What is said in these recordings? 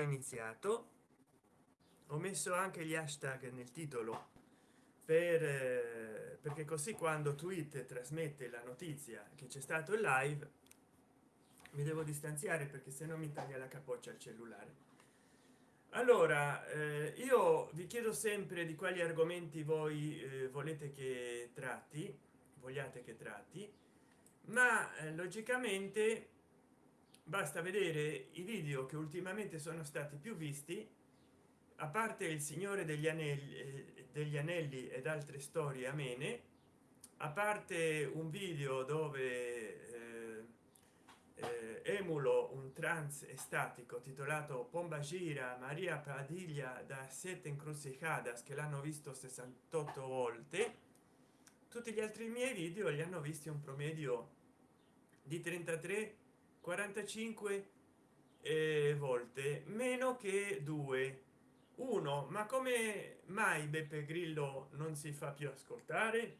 iniziato. Ho messo anche gli hashtag nel titolo per eh, perché così quando tweet trasmette la notizia che c'è stato il live mi devo distanziare perché se no mi taglia la capoccia al cellulare. Allora eh, io vi chiedo sempre di quali argomenti voi eh, volete che tratti vogliate che tratti ma eh, logicamente basta vedere i video che ultimamente sono stati più visti. A parte il signore degli anelli eh, degli anelli ed altre storie amene a parte un video dove eh, eh, emulo un trance estatico titolato pomba gira maria padiglia da sette encrucijadas che l'hanno visto 68 volte tutti gli altri miei video li hanno visti un promedio di 33 45 eh, volte meno che due. Uno ma come mai beppe grillo non si fa più ascoltare?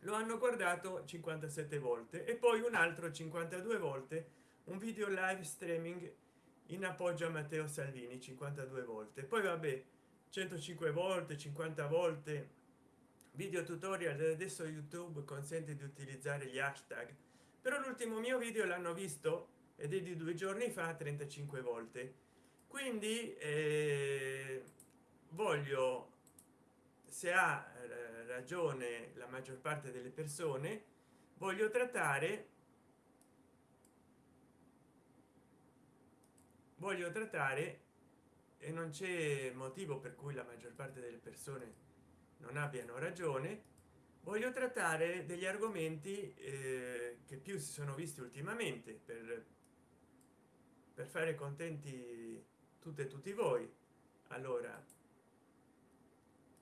Lo hanno guardato 57 volte e poi un altro 52 volte un video live streaming in appoggio a matteo salvini 52 volte. Poi vabbè 105 volte 50 volte video tutorial. Adesso youtube consente di utilizzare gli hashtag però l'ultimo mio video l'hanno visto ed è di due giorni fa 35 volte. Quindi eh, voglio se ha eh, ragione la maggior parte delle persone voglio trattare voglio trattare e non c'è motivo per cui la maggior parte delle persone non abbiano ragione voglio trattare degli argomenti eh, che più si sono visti ultimamente per per fare contenti tutte e tutti voi. Allora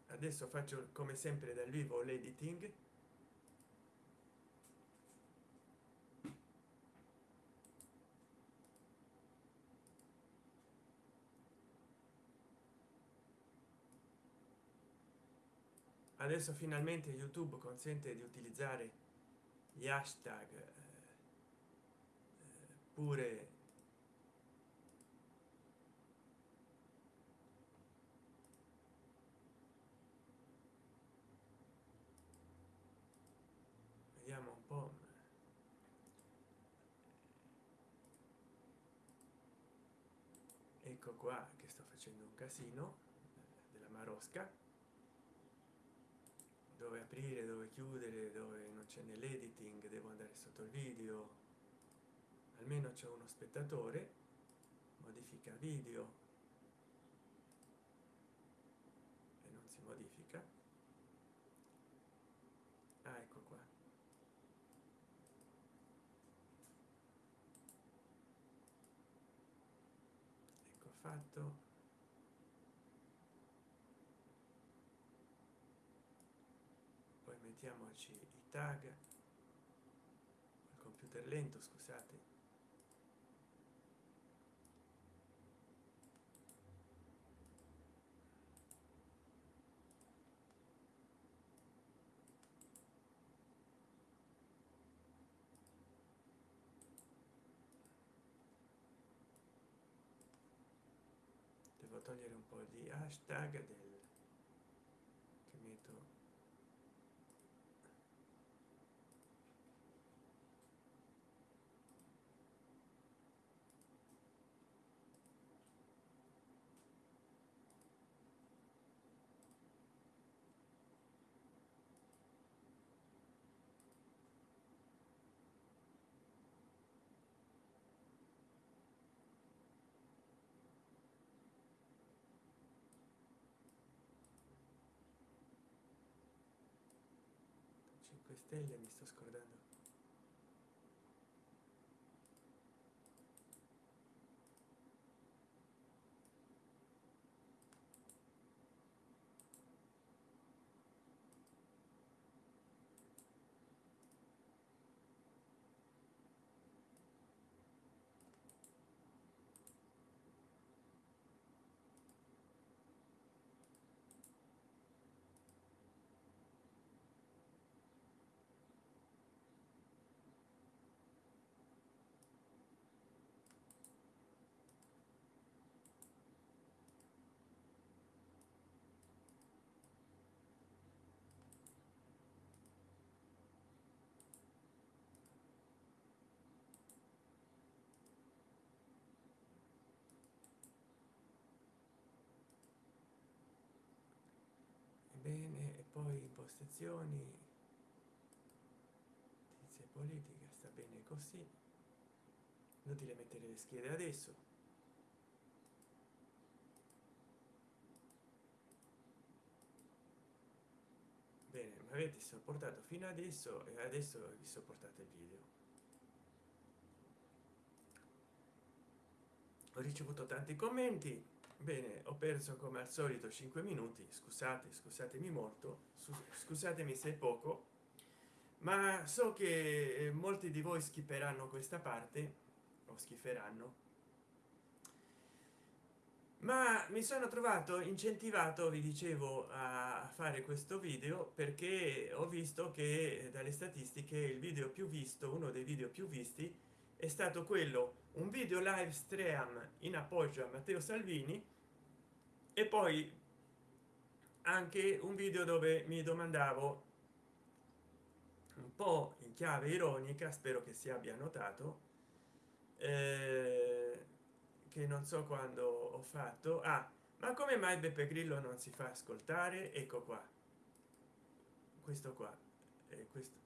adesso faccio come sempre dal vivo l'editing adesso finalmente youtube consente di utilizzare gli hashtag eh, pure vediamo un po ecco qua che sto facendo un casino della marosca dove aprire dove chiudere dove non c'è nell'editing devo andare sotto il video. Almeno c'è uno spettatore modifica video. E non si modifica. Ah, ecco qua. Ecco fatto poi mettiamoci i tag. Il computer lento scusate. Devo togliere un po di hashtag del che metto cinque stelle mi sto scordando impostazioni notizie politica sta bene così. Inutile mettere le schede adesso. Bene mi avete sopportato fino adesso e adesso vi sopportate il video. Ho ricevuto tanti commenti bene ho perso come al solito 5 minuti. Scusate scusatemi molto. Scusatemi se poco. Ma so che eh, molti di voi schiperanno questa parte o schiferanno ma mi sono trovato incentivato vi dicevo a fare questo video perché ho visto che dalle statistiche il video più visto uno dei video più visti è stato quello un video live stream in appoggio a matteo salvini e poi anche un video dove mi domandavo un po in chiave ironica spero che si abbia notato eh, che non so quando ho fatto. Ah ma come mai beppe grillo non si fa ascoltare? Ecco qua. Questo qua. È questo.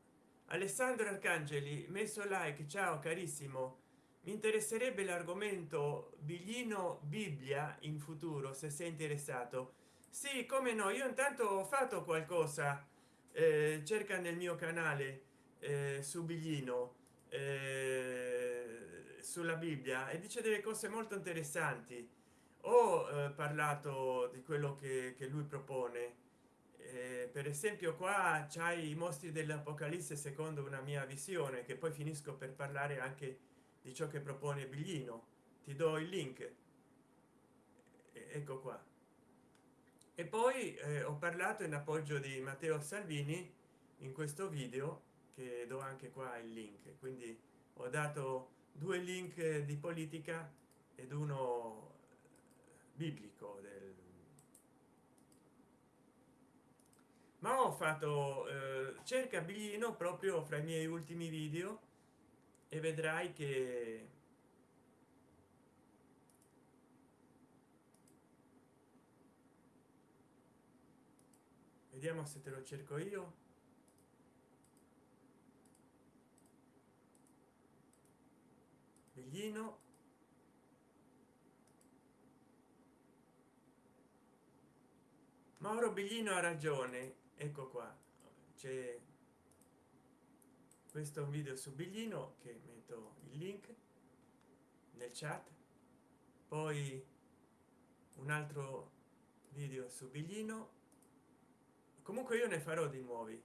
Alessandro arcangeli messo like ciao carissimo mi interesserebbe l'argomento biglino bibbia in futuro se sei interessato. Sì come no io intanto ho fatto qualcosa eh, cerca nel mio canale eh, su biglino eh, sulla bibbia e dice delle cose molto interessanti. Ho eh, parlato di quello che, che lui propone. Eh, per esempio qua c'hai i mostri dell'apocalisse secondo una mia visione che poi finisco per parlare anche di ciò che propone biglino. Ti do il link. Ecco qua. E poi eh, ho parlato in appoggio di matteo salvini in questo video che do anche qua il link. Quindi ho dato due link di politica ed uno biblico del ma ho fatto eh, cerca biglino proprio fra i miei ultimi video e vedrai che vediamo se te lo cerco io. Biglino. Mauro biglino ha ragione. Ecco qua. C'è questo video su biglino che metto il link nel chat. Poi un altro video su biglino. Comunque io ne farò di nuovi.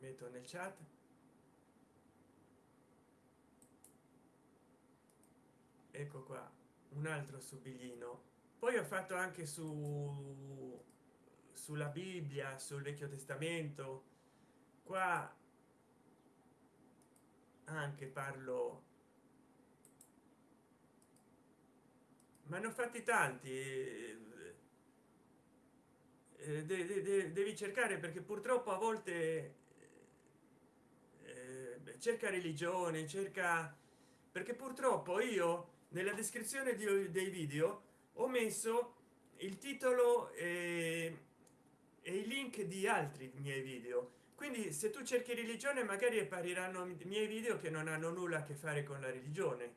Metto nel chat. Ecco qua un altro su biglino. Poi ho fatto anche su sulla bibbia sul vecchio testamento qua anche parlo. Ma ne ho fatti tanti. Eh, de, de, de, devi cercare perché purtroppo a volte eh, cerca religione cerca perché purtroppo io nella descrizione di, dei video ho messo il titolo e, e i link di altri miei video quindi se tu cerchi religione magari appariranno i miei video che non hanno nulla a che fare con la religione.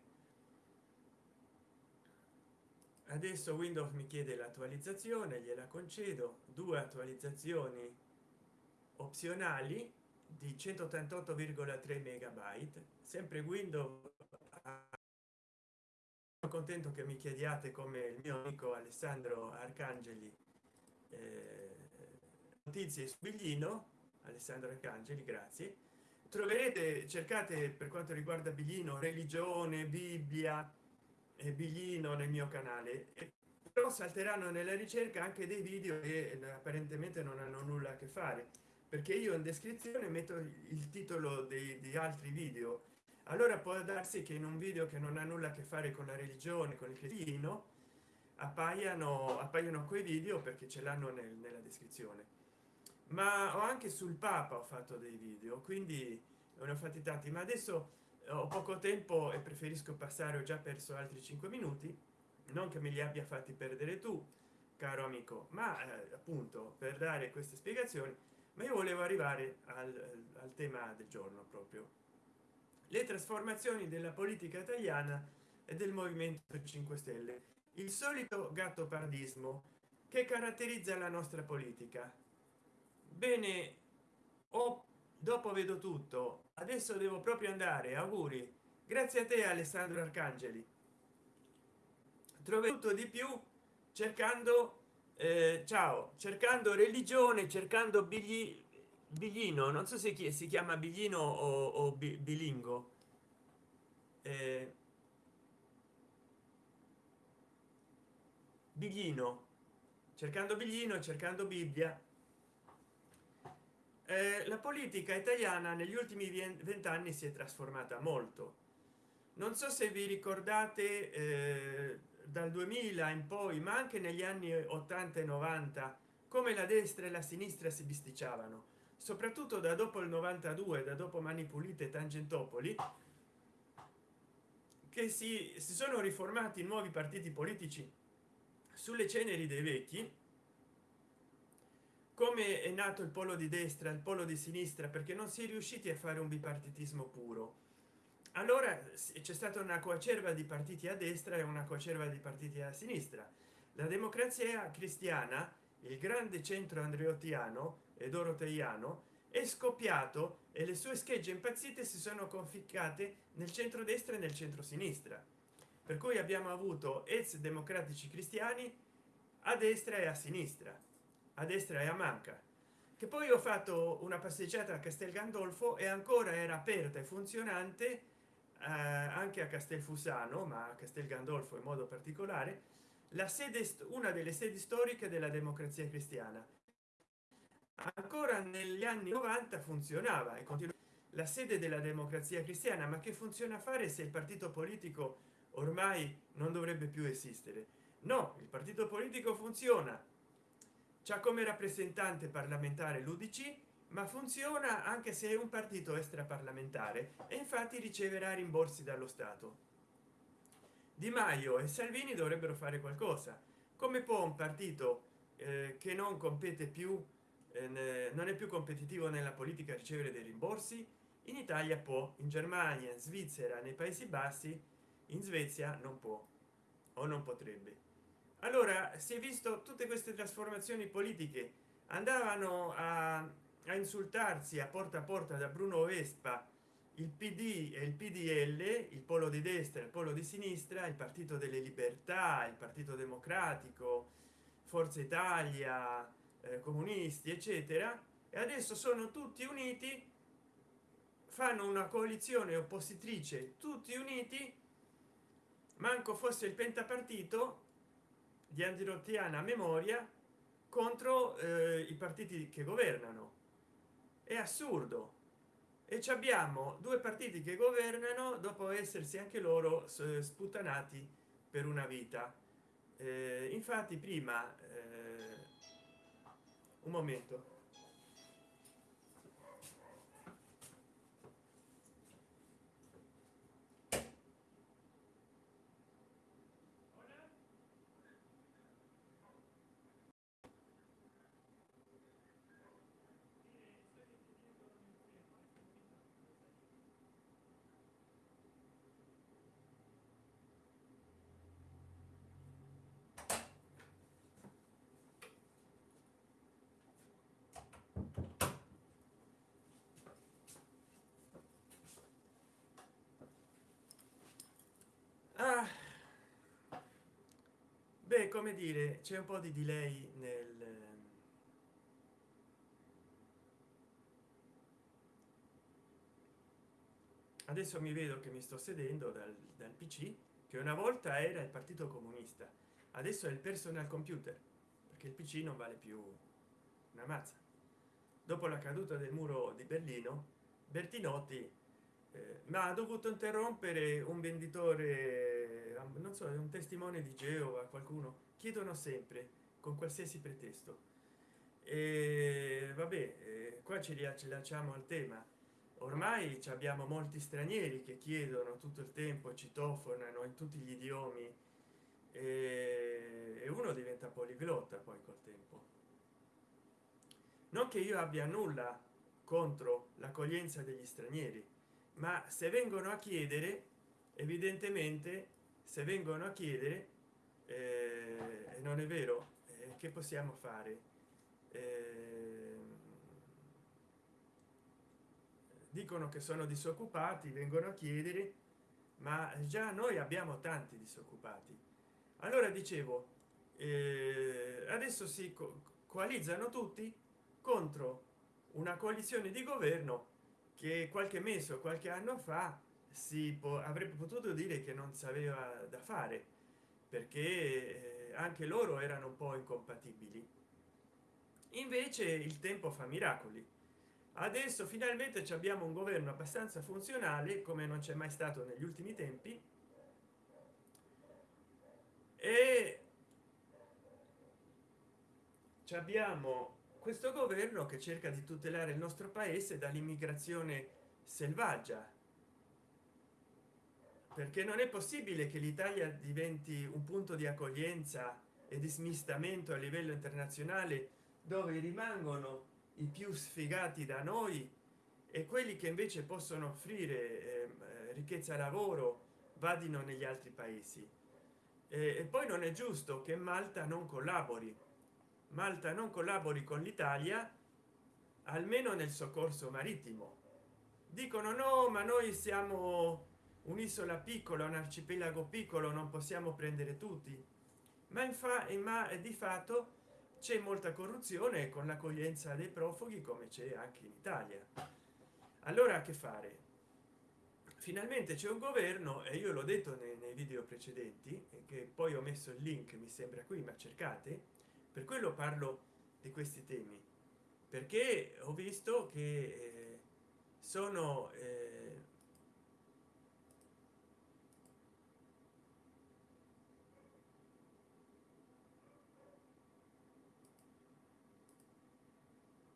Adesso windows mi chiede l'attualizzazione gliela concedo. Due attualizzazioni opzionali di 188,3 megabyte. Sempre windows contento che mi chiediate come il mio amico alessandro arcangeli eh, notizie su biglino alessandro arcangeli grazie. Troverete cercate per quanto riguarda biglino religione bibbia e biglino nel mio canale. Però salteranno nella ricerca anche dei video che apparentemente non hanno nulla a che fare perché io in descrizione metto il titolo dei, di altri video. Allora può darsi che in un video che non ha nulla a che fare con la religione con il cretino appaiano appaiono quei video perché ce l'hanno nel, nella descrizione ma ho anche sul papa ho fatto dei video quindi ne ho fatti tanti. Ma adesso ho poco tempo e preferisco passare ho già perso altri cinque minuti. Non che me li abbia fatti perdere tu caro amico ma eh, appunto per dare queste spiegazioni ma io volevo arrivare al, al tema del giorno proprio. Le trasformazioni della politica italiana e del movimento 5 stelle. Il solito gatto pardismo che caratterizza la nostra politica bene o dopo vedo tutto. Adesso devo proprio andare auguri. Grazie a te alessandro arcangeli. Trovo tutto di più cercando eh, ciao cercando religione cercando bigli biglino. Non so se chi si chiama biglino o, o bilingo. Eh, biglino. Cercando biglino cercando bibbia eh, la politica italiana negli ultimi vent'anni si è trasformata molto. Non so se vi ricordate eh, dal 2000 in poi ma anche negli anni 80 e 90 come la destra e la sinistra si bisticciavano. Soprattutto da dopo il 92 da dopo mani pulite tangentopoli che si, si sono riformati nuovi partiti politici sulle ceneri dei vecchi come è nato il polo di destra il polo di sinistra perché non si è riusciti a fare un bipartitismo puro. Allora c'è stata una coacerva di partiti a destra e una coacerva di partiti a sinistra. La democrazia cristiana il grande centro andreottiano e doroteiano è scoppiato e le sue schegge impazzite si sono conficcate nel centro destra e nel centro sinistra per cui abbiamo avuto ex democratici cristiani a destra e a sinistra a destra e a manca. Che poi ho fatto una passeggiata a castel gandolfo e ancora era aperta e funzionante eh, anche a castelfusano ma a castel gandolfo in modo particolare la sede una delle sedi storiche della democrazia cristiana. Ancora negli anni 90 funzionava e continua la sede della democrazia cristiana ma che funziona a fare se il partito politico ormai non dovrebbe più esistere? No il partito politico funziona c'è come rappresentante parlamentare l'udc ma funziona anche se è un partito extraparlamentare e infatti riceverà rimborsi dallo stato. Di maio e salvini dovrebbero fare qualcosa. Come può un partito eh, che non compete più eh, non è più competitivo nella politica ricevere dei rimborsi? In italia può in germania in svizzera nei paesi bassi in svezia non può o non potrebbe allora si è visto tutte queste trasformazioni politiche. Andavano a a insultarsi a porta a porta da bruno vespa il pd e il pdl il polo di destra il polo di sinistra il partito delle libertà il partito democratico forza italia eh, comunisti eccetera. E adesso sono tutti uniti fanno una coalizione oppositrice tutti uniti manco fosse il pentapartito di andirottiana memoria contro eh, i partiti che governano. È assurdo. E ci abbiamo due partiti che governano dopo essersi anche loro sputtanati per una vita. Eh, infatti prima eh, un momento ah. beh come dire c'è un po di delay nel adesso mi vedo che mi sto sedendo dal, dal pc che una volta era il partito comunista adesso è il personal computer perché il pc non vale più una mazza dopo la caduta del muro di berlino bertinotti ma ha dovuto interrompere un venditore non so un testimone di geova qualcuno. Chiedono sempre con qualsiasi pretesto. E vabbè eh, qua ci riallacciamo al tema. Ormai abbiamo molti stranieri che chiedono tutto il tempo citofonano in tutti gli idiomi. E uno diventa poliglotta poi col tempo. Non che io abbia nulla contro l'accoglienza degli stranieri ma se vengono a chiedere evidentemente se vengono a chiedere eh, non è vero eh, che possiamo fare? Eh, dicono che sono disoccupati vengono a chiedere ma già noi abbiamo tanti disoccupati. Allora dicevo eh, adesso si co coalizzano tutti contro una coalizione di governo che qualche mese o qualche anno fa si avrebbe potuto dire che non sapeva da fare perché eh, anche loro erano un po incompatibili. Invece il tempo fa miracoli. Adesso finalmente abbiamo un governo abbastanza funzionale come non c'è mai stato negli ultimi tempi. E abbiamo questo governo che cerca di tutelare il nostro paese dall'immigrazione selvaggia. Perché non è possibile che l'italia diventi un punto di accoglienza e di smistamento a livello internazionale dove rimangono i più sfigati da noi e quelli che invece possono offrire eh, ricchezza lavoro vadino negli altri paesi. E, e poi non è giusto che malta non collabori malta non collabori con l'italia almeno nel soccorso marittimo. Dicono no ma noi siamo un'isola piccola un arcipelago piccolo non possiamo prendere tutti. Ma infatti ma di fatto c'è molta corruzione con l'accoglienza dei profughi come c'è anche in italia. Allora che fare? Finalmente c'è un governo e io l'ho detto nei, nei video precedenti che poi ho messo il link mi sembra qui ma cercate per quello parlo di questi temi perché ho visto che eh, sono eh,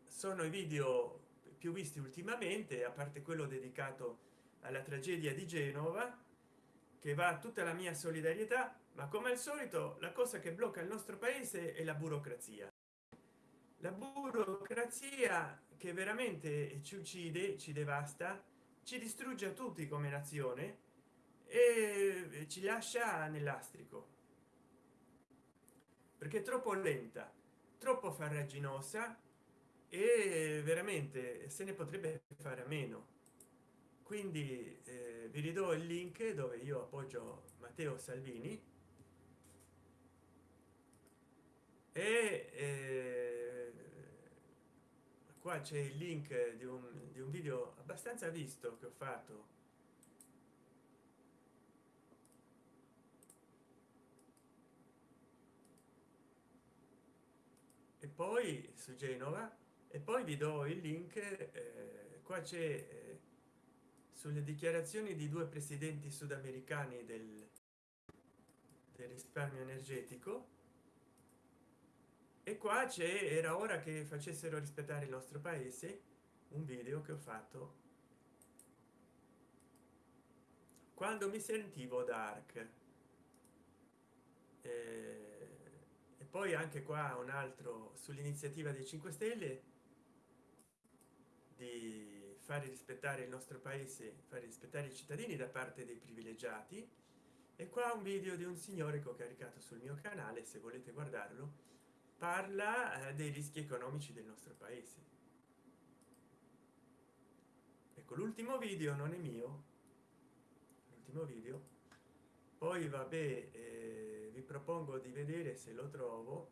sono i video più visti ultimamente a parte quello dedicato alla tragedia di genova che va tutta la mia solidarietà ma come al solito la cosa che blocca il nostro paese è la burocrazia. La burocrazia che veramente ci uccide ci devasta ci distrugge a tutti come nazione e ci lascia nell'astrico. Perché è troppo lenta troppo farraginosa e veramente se ne potrebbe fare a meno. Quindi eh, vi ridò il link dove io appoggio matteo salvini e eh, qua c'è il link di un, di un video abbastanza visto che ho fatto. E poi su genova e poi vi do il link eh, qua c'è eh, sulle dichiarazioni di due presidenti sudamericani del, del risparmio energetico e qua c'è era ora che facessero rispettare il nostro paese un video che ho fatto quando mi sentivo dark. E poi anche qua un altro sull'iniziativa dei 5 stelle di fare rispettare il nostro paese fare rispettare i cittadini da parte dei privilegiati. E qua un video di un signore che ho caricato sul mio canale se volete guardarlo parla eh, dei rischi economici del nostro paese. Ecco l'ultimo video non è mio. L'ultimo video. Poi vabbè eh, vi propongo di vedere se lo trovo.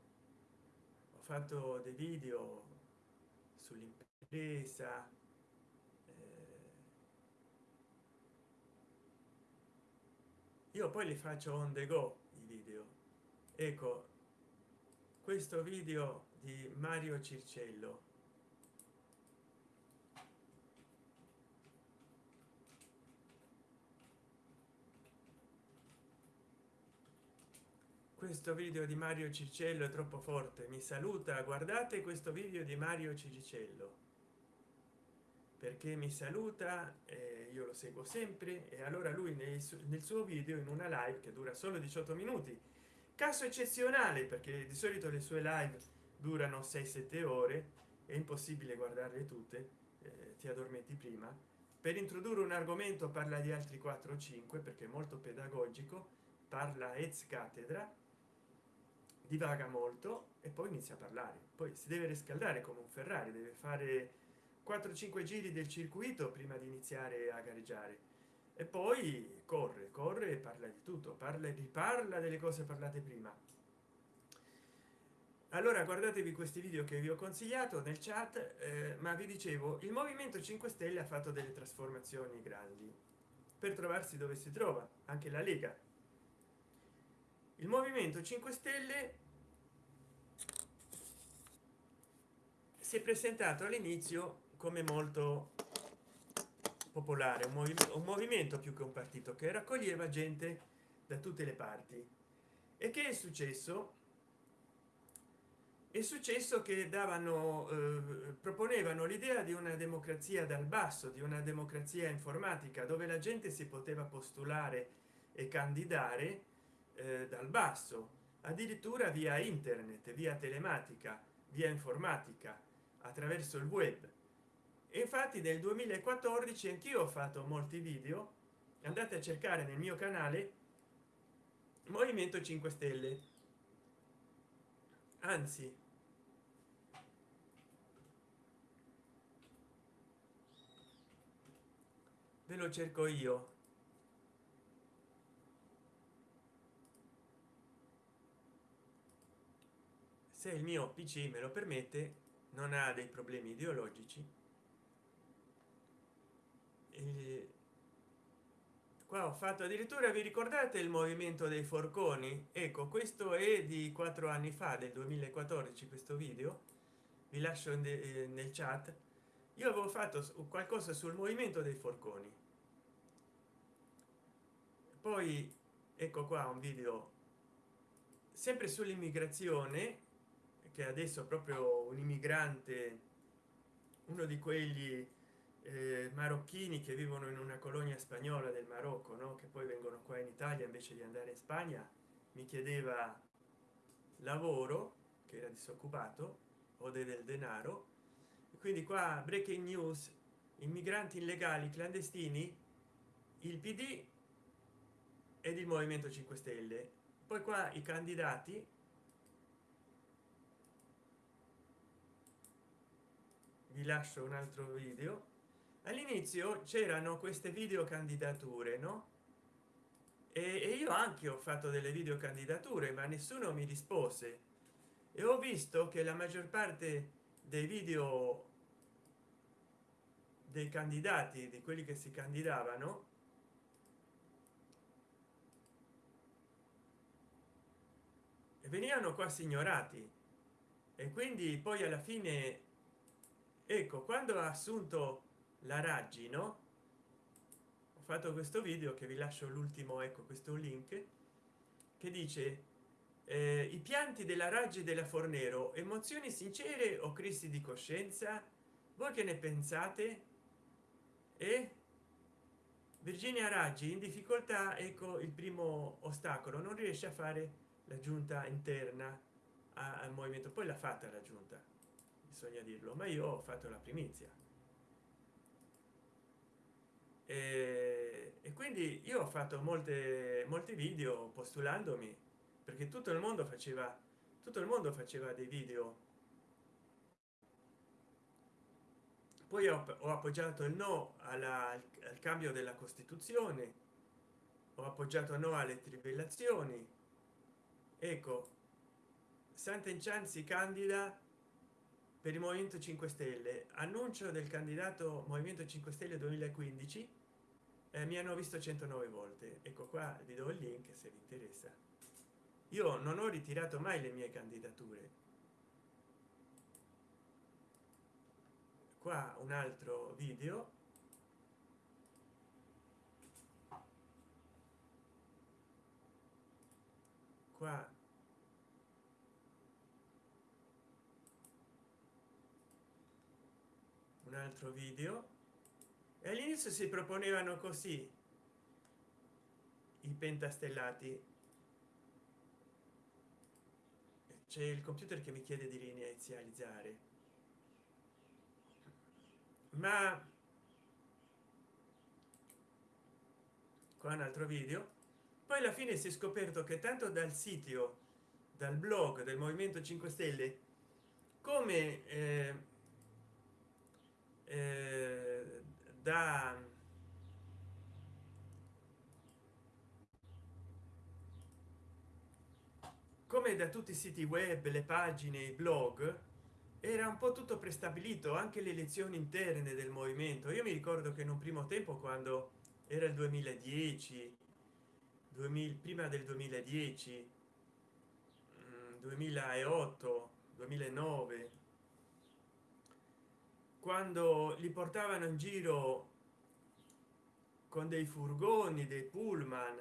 Ho fatto dei video sull'impegno presa eh, io poi li faccio on the go i video. Ecco questo video di mario circello. Questo video di mario circello è troppo forte. Mi saluta. Guardate questo video di mario ciricello perché mi saluta eh, io lo seguo sempre e allora lui nel, nel suo video in una live che dura solo 18 minuti caso eccezionale perché di solito le sue live durano 6 7 ore è impossibile guardarle tutte eh, ti addormenti prima. Per introdurre un argomento parla di altri 4 o 5 perché è molto pedagogico parla ex cattedra divaga molto e poi inizia a parlare. Poi si deve riscaldare come un ferrari deve fare 4 5 giri del circuito prima di iniziare a gareggiare e poi corre corre e parla di tutto parla e riparla delle cose parlate prima. Allora guardatevi questi video che vi ho consigliato nel chat eh, ma vi dicevo il movimento 5 stelle ha fatto delle trasformazioni grandi per trovarsi dove si trova anche la lega. Il movimento 5 stelle si è presentato all'inizio come molto popolare un movimento, un movimento più che un partito che raccoglieva gente da tutte le parti. E che è successo? È successo che davano eh, proponevano l'idea di una democrazia dal basso di una democrazia informatica dove la gente si poteva postulare e candidare eh, dal basso addirittura via internet via telematica via informatica attraverso il web infatti nel 2014 anch'io ho fatto molti video. Andate a cercare nel mio canale movimento 5 stelle. Anzi ve lo cerco io. Se il mio pc me lo permette non ha dei problemi ideologici qua ho fatto addirittura vi ricordate il movimento dei forconi? Ecco questo è di quattro anni fa del 2014 questo video. Vi lascio eh, nel chat. Io avevo fatto qualcosa sul movimento dei forconi. Poi ecco qua un video sempre sull'immigrazione che adesso proprio un immigrante uno di quelli eh, marocchini che vivono in una colonia spagnola del marocco no? che poi vengono qua in italia invece di andare in spagna mi chiedeva lavoro che era disoccupato o del denaro. Quindi qua breaking news immigranti illegali clandestini il pd ed il movimento 5 stelle. Poi qua i candidati. Vi lascio un altro video all'inizio c'erano queste video candidature no? E, io anche ho fatto delle video candidature ma nessuno mi rispose. E ho visto che la maggior parte dei video dei candidati di quelli che si candidavano venivano quasi ignorati. E quindi poi alla fine ecco quando ha assunto la raggi no ho fatto questo video che vi lascio l'ultimo ecco questo link che dice eh, i pianti della raggi della fornero emozioni sincere o crisi di coscienza? Voi che ne pensate? E virginia raggi in difficoltà ecco il primo ostacolo non riesce a fare la giunta interna al movimento. Poi l'ha fatta la giunta bisogna dirlo ma io ho fatto la primizia e, e quindi io ho fatto molte molti video postulandomi perché tutto il mondo faceva tutto il mondo faceva dei video. Poi ho, ho appoggiato il no alla, al cambio della costituzione ho appoggiato no alle trivellazioni. Ecco Sant'Enchan si candida per il movimento 5 stelle. Annuncio del candidato movimento 5 stelle 2015 eh, mi hanno visto 109 volte. Ecco qua vi do il link se vi interessa. Io non ho ritirato mai le mie candidature. Qua un altro video. Qua. Un altro video e all'inizio si proponevano così i pentastellati. C'è il computer che mi chiede di rinizializzare. Ma qua un altro video. Poi alla fine si è scoperto che tanto dal sito dal blog del movimento 5 stelle come eh, eh, da come da tutti i siti web le pagine i blog era un po tutto prestabilito anche le elezioni interne del movimento. Io mi ricordo che in un primo tempo quando era il 2010 2000 prima del 2010 2008 2009 quando li portavano in giro con dei furgoni dei pullman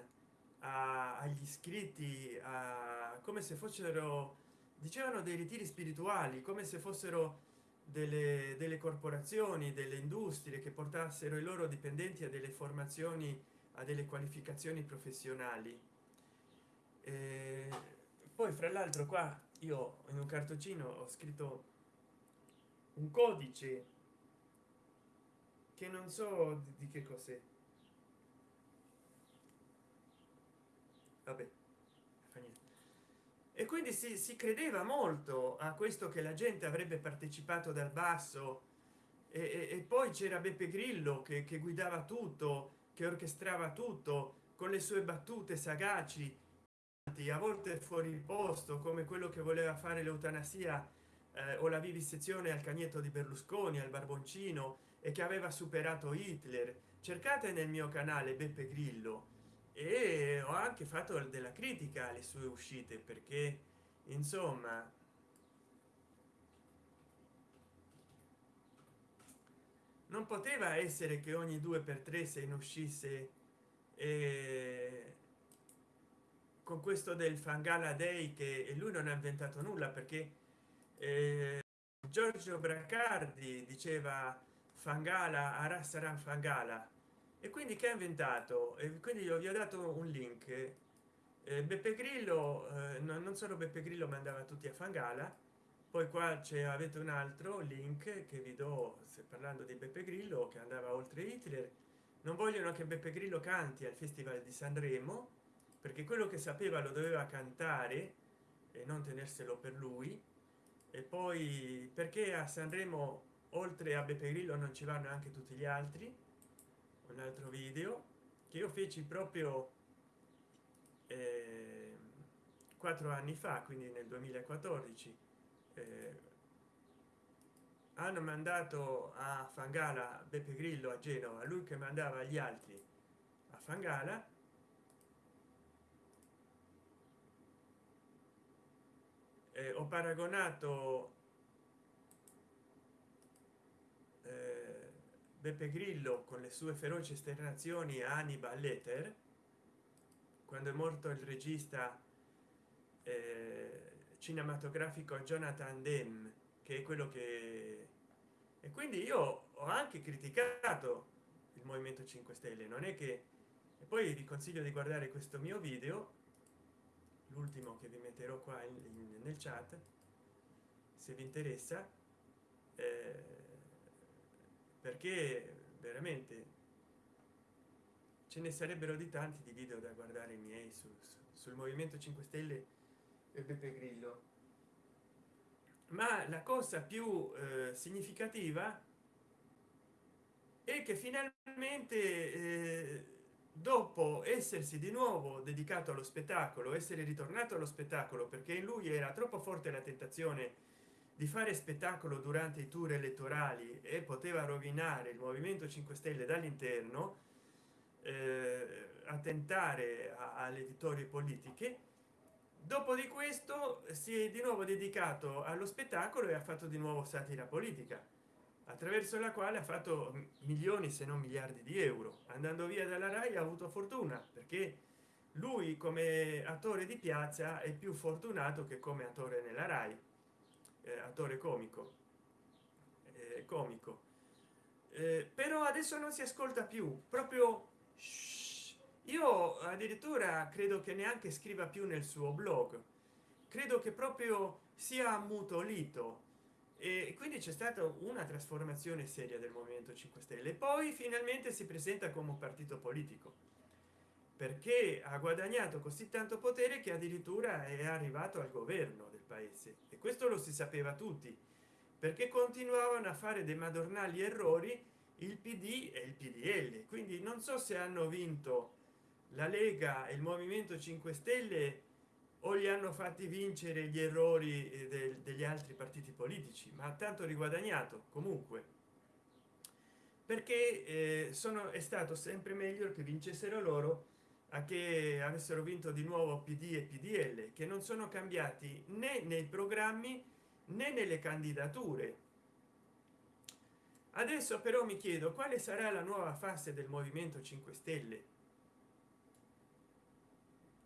a, agli iscritti a, come se fossero dicevano dei ritiri spirituali come se fossero delle, delle corporazioni delle industrie che portassero i loro dipendenti a delle formazioni a delle qualificazioni professionali. E poi fra l'altro qua io in un cartoncino ho scritto un codice che non so di che cos'è. Vabbè e quindi si, si, credeva molto a questo che la gente avrebbe partecipato dal basso e, e, e poi c'era beppe grillo che, che, guidava tutto che orchestrava tutto con le sue battute sagaci a volte fuori posto come quello che voleva fare l'eutanasia eh, o la vivisezione al cagnetto di berlusconi al barboncino e che aveva superato hitler. Cercate nel mio canale beppe grillo. E ho anche fatto della critica alle sue uscite perché insomma non poteva essere che ogni due per tre se ne uscisse eh, con questo del fangala day che lui non ha inventato nulla perché eh, giorgio bracardi diceva fangala ara sarà fangala. E quindi che ha inventato? E quindi io vi ho dato un link. Beppe grillo eh, no, non solo beppe grillo mandava tutti a fangala. Poi qua c'è avete un altro link che vi do se parlando di beppe grillo che andava oltre hitler. Non vogliono che beppe grillo canti al festival di sanremo perché quello che sapeva lo doveva cantare e non tenerselo per lui. E poi perché a sanremo oltre a beppe grillo non ci vanno anche tutti gli altri. Un altro video che io feci proprio eh, quattro anni fa quindi nel 2014 eh, hanno mandato a fangala beppe grillo a genova lui che mandava gli altri a fangala. Eh, ho paragonato eh, beppe grillo con le sue feroci esternazioni a Hannibal Letter quando è morto il regista eh, cinematografico Jonathan Demme che è quello che e quindi io ho anche criticato il movimento 5 stelle non è che e poi vi consiglio di guardare questo mio video l'ultimo che vi metterò qua in, in, nel chat se vi interessa eh, perché veramente ce ne sarebbero di tanti di video da guardare i miei su, sul movimento 5 stelle e beppe grillo. Ma la cosa più eh, significativa è che finalmente eh, dopo essersi di nuovo dedicato allo spettacolo essere ritornato allo spettacolo perché in lui era troppo forte la tentazione di fare spettacolo durante i tour elettorali e poteva rovinare il movimento 5 stelle dall'interno eh, attentare alle vittorie politiche. Dopo di questo si è di nuovo dedicato allo spettacolo e ha fatto di nuovo satira politica attraverso la quale ha fatto milioni se non miliardi di euro. Andando via dalla rai ha avuto fortuna perché lui come attore di piazza è più fortunato che come attore nella rai eh, attore comico. Eh, comico. Eh, però adesso non si ascolta più proprio io addirittura credo che neanche scriva più nel suo blog. Credo che proprio sia ammutolito. E quindi c'è stata una trasformazione seria del movimento 5 stelle. Poi finalmente si presenta come un partito politico. Perché ha guadagnato così tanto potere che addirittura è arrivato al governo paese. E questo lo si sapeva tutti perché continuavano a fare dei madornali errori il pd e il pdl quindi non so se hanno vinto la lega e il movimento 5 stelle o li hanno fatti vincere gli errori eh, del, degli altri partiti politici ma tanto riguadagnato comunque. Perché eh, sono è stato sempre meglio che vincessero loro che avessero vinto di nuovo pd e pdl che non sono cambiati né nei programmi né nelle candidature. Adesso però mi chiedo quale sarà la nuova fase del movimento 5 stelle?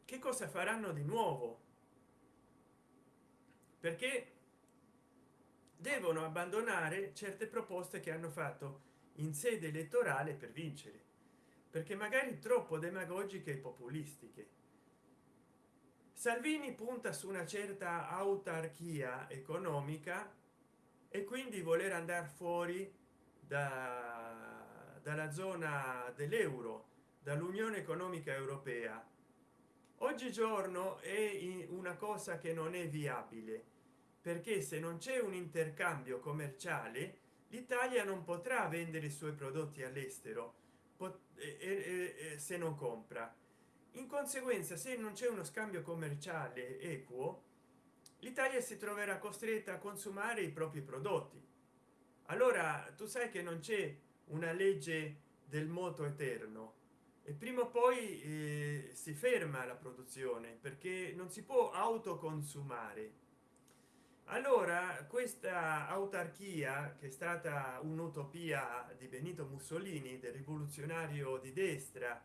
Che cosa faranno di nuovo? Perché devono abbandonare certe proposte che hanno fatto in sede elettorale per vincere perché magari troppo demagogiche e populistiche. Salvini punta su una certa autarchia economica e quindi voler andare fuori da, dalla zona dell'euro dall'unione economica europea. Oggigiorno è una cosa che non è viabile perché se non c'è un intercambio commerciale l'italia non potrà vendere i suoi prodotti all'estero se non compra. In conseguenza se non c'è uno scambio commerciale equo l'italia si troverà costretta a consumare i propri prodotti. Allora tu sai che non c'è una legge del moto eterno e prima o poi eh, si ferma la produzione perché non si può autoconsumare allora questa autarchia che è stata un'utopia di benito mussolini del rivoluzionario di destra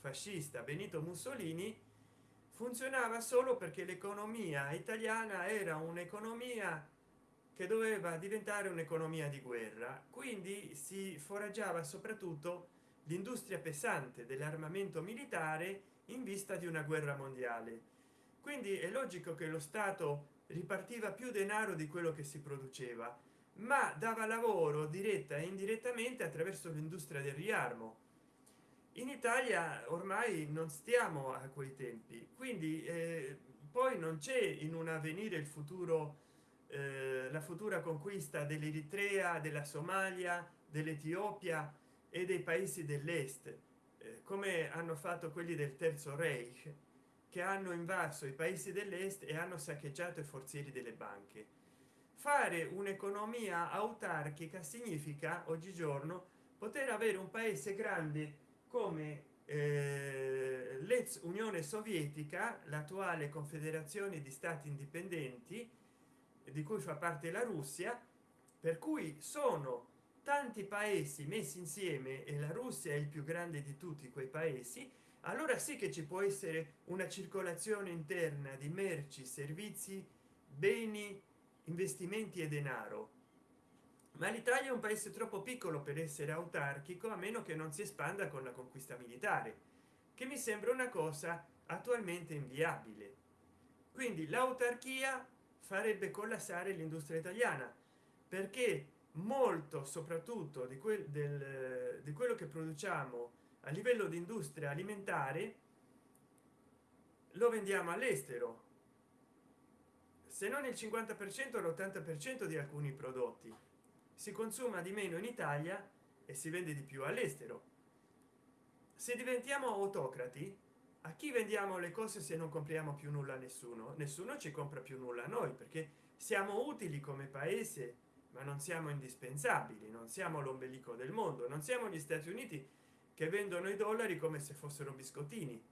fascista benito mussolini funzionava solo perché l'economia italiana era un'economia che doveva diventare un'economia di guerra. Quindi si foraggiava soprattutto l'industria pesante dell'armamento militare in vista di una guerra mondiale. Quindi è logico che lo stato ripartiva più denaro di quello che si produceva ma dava lavoro diretta e indirettamente attraverso l'industria del riarmo. In italia ormai non stiamo a quei tempi quindi eh, poi non c'è in un avvenire il futuro eh, la futura conquista dell'eritrea della somalia dell'etiopia e dei paesi dell'est eh, come hanno fatto quelli del terzo reich che hanno invaso i paesi dell'est e hanno saccheggiato i forzieri delle banche. Fare un'economia autarchica significa oggigiorno poter avere un paese grande come eh, l'ex unione sovietica l'attuale confederazione di stati indipendenti di cui fa parte la russia per cui sono tanti paesi messi insieme e la russia è il più grande di tutti quei paesi allora sì che ci può essere una circolazione interna di merci servizi beni investimenti e denaro. Ma l'italia è un paese troppo piccolo per essere autarchico a meno che non si espanda con la conquista militare che mi sembra una cosa attualmente inviabile. Quindi l'autarchia farebbe collassare l'industria italiana perché molto soprattutto di, quel del, di quello che produciamo a livello di industria alimentare lo vendiamo all'estero. Se non il 50 per cento l'80 per cento di alcuni prodotti. Si consuma di meno in italia e si vende di più all'estero. Se diventiamo autocrati a chi vendiamo le cose se non compriamo più nulla a nessuno? Nessuno ci compra più nulla a noi perché siamo utili come paese ma non siamo indispensabili non siamo l'ombelico del mondo non siamo gli stati uniti che vendono i dollari come se fossero biscottini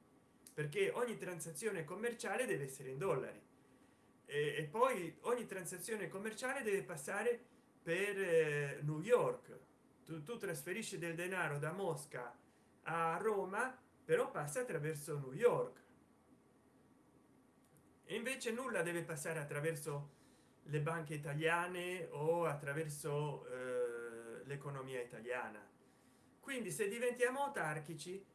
perché ogni transazione commerciale deve essere in dollari. E, e poi ogni transazione commerciale deve passare per eh, new york. Tu, tu trasferisci del denaro da mosca a roma però passa attraverso new york. E invece nulla deve passare attraverso le banche italiane o attraverso eh, l'economia italiana quindi se diventiamo autarchici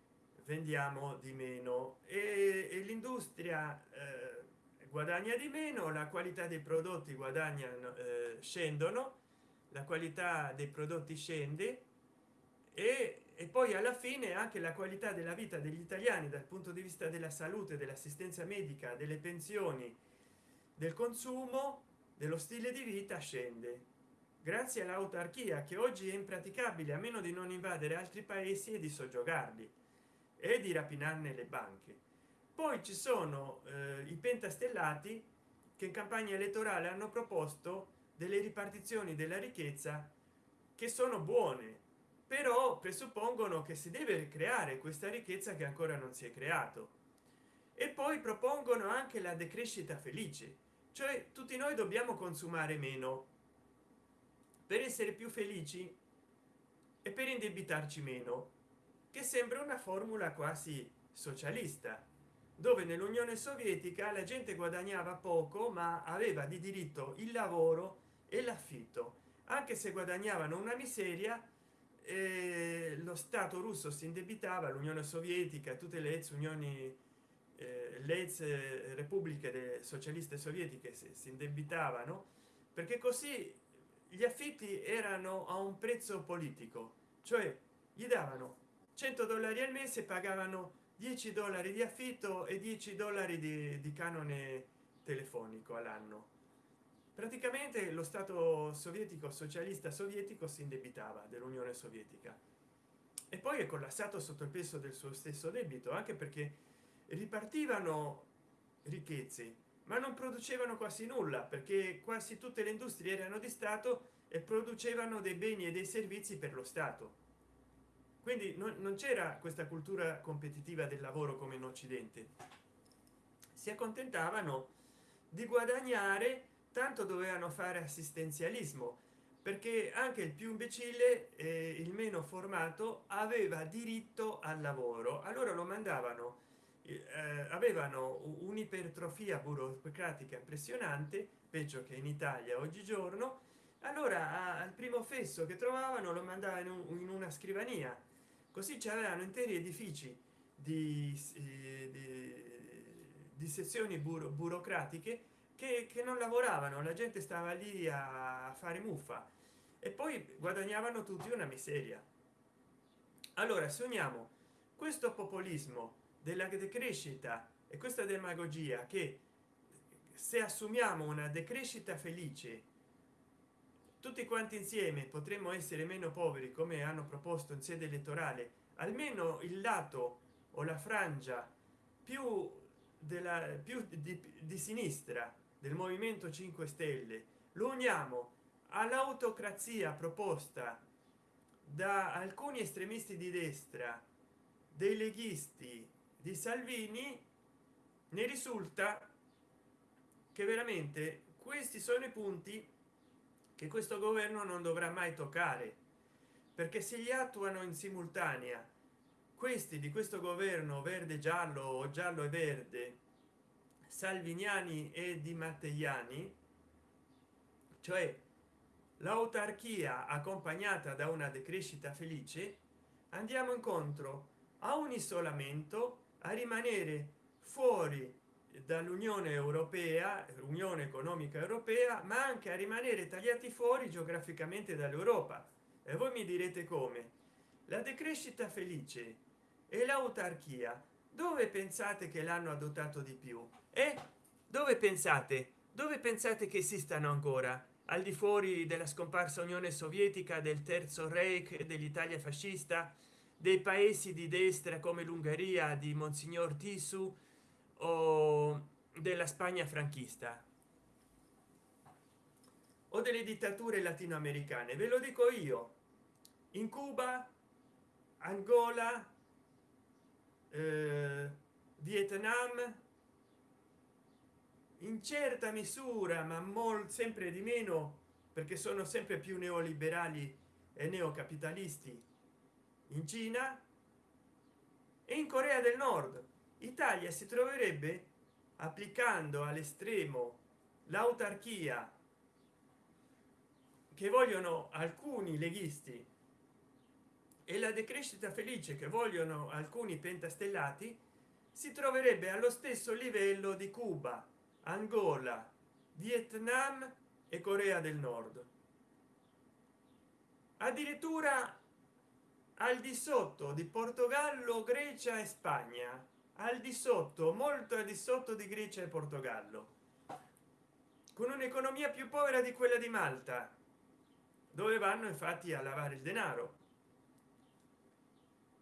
vendiamo di meno. E, e l'industria eh, guadagna di meno la qualità dei prodotti guadagnano eh, scendono la qualità dei prodotti scende e, e poi alla fine anche la qualità della vita degli italiani dal punto di vista della salute dell'assistenza medica delle pensioni del consumo dello stile di vita scende grazie all'autarchia che oggi è impraticabile a meno di non invadere altri paesi e di soggiogarli e di rapinarne le banche. Poi ci sono eh, i pentastellati che in campagna elettorale hanno proposto delle ripartizioni della ricchezza che sono buone però presuppongono che si deve creare questa ricchezza che ancora non si è creato. E poi propongono anche la decrescita felice cioè tutti noi dobbiamo consumare meno per essere più felici e per indebitarci meno che sembra una formula quasi socialista dove nell'unione sovietica la gente guadagnava poco ma aveva di diritto il lavoro e l'affitto. Anche se guadagnavano una miseria eh, lo stato russo si indebitava l'unione sovietica tutte le ex unioni eh, le ex repubbliche socialiste sovietiche si indebitavano perché così gli affitti erano a un prezzo politico cioè gli davano 100 dollari al mese pagavano 10 dollari di affitto e 10 dollari di, di canone telefonico all'anno. Praticamente lo stato sovietico socialista sovietico si indebitava dell'unione sovietica. E poi è collassato sotto il peso del suo stesso debito anche perché ripartivano ricchezze ma non producevano quasi nulla perché quasi tutte le industrie erano di stato e producevano dei beni e dei servizi per lo stato. Quindi non, non c'era questa cultura competitiva del lavoro come in occidente. Si accontentavano di guadagnare tanto dovevano fare assistenzialismo perché anche il più imbecille eh, il meno formato aveva diritto al lavoro. Allora lo mandavano eh, avevano un'ipertrofia burocratica impressionante peggio che in italia oggigiorno. Allora al primo fesso che trovavano lo mandavano in una scrivania. Così c'erano interi edifici di, di, di sezioni buro, burocratiche che, che, non lavoravano. La gente stava lì a fare muffa. E poi guadagnavano tutti una miseria. Allora se uniamo questo populismo della decrescita e questa demagogia che se assumiamo una decrescita felice tutti quanti insieme potremmo essere meno poveri come hanno proposto in sede elettorale almeno il lato o la frangia più della più di, di sinistra del movimento 5 stelle lo uniamo all'autocrazia proposta da alcuni estremisti di destra dei leghisti di salvini ne risulta che veramente questi sono i punti che questo governo non dovrà mai toccare. Perché se li attuano in simultanea questi di questo governo verde giallo o giallo e verde salviniani e di matteiani cioè l'autarchia accompagnata da una decrescita felice andiamo incontro a un isolamento a rimanere fuori dall'unione europea unione economica europea ma anche a rimanere tagliati fuori geograficamente dall'europa. E voi mi direte come? La decrescita felice e l'autarchia dove pensate che l'hanno adottato di più? E dove pensate? Dove pensate che esistano ancora? Al di fuori della scomparsa unione sovietica del terzo reich dell'italia fascista dei paesi di destra come l'ungheria di monsignor tisu o della spagna franchista? O delle dittature latinoamericane? Ve lo dico io. In cuba angola eh, vietnam in certa misura ma molto sempre di meno perché sono sempre più neoliberali e neocapitalisti in cina e in corea del nord. Italia si troverebbe applicando all'estremo l'autarchia che vogliono alcuni leghisti e la decrescita felice che vogliono alcuni pentastellati si troverebbe allo stesso livello di cuba angola vietnam e corea del nord. Addirittura al di sotto di portogallo grecia e spagna. Al di sotto molto al di sotto di grecia e portogallo. Con un'economia più povera di quella di malta. Dove vanno infatti a lavare il denaro.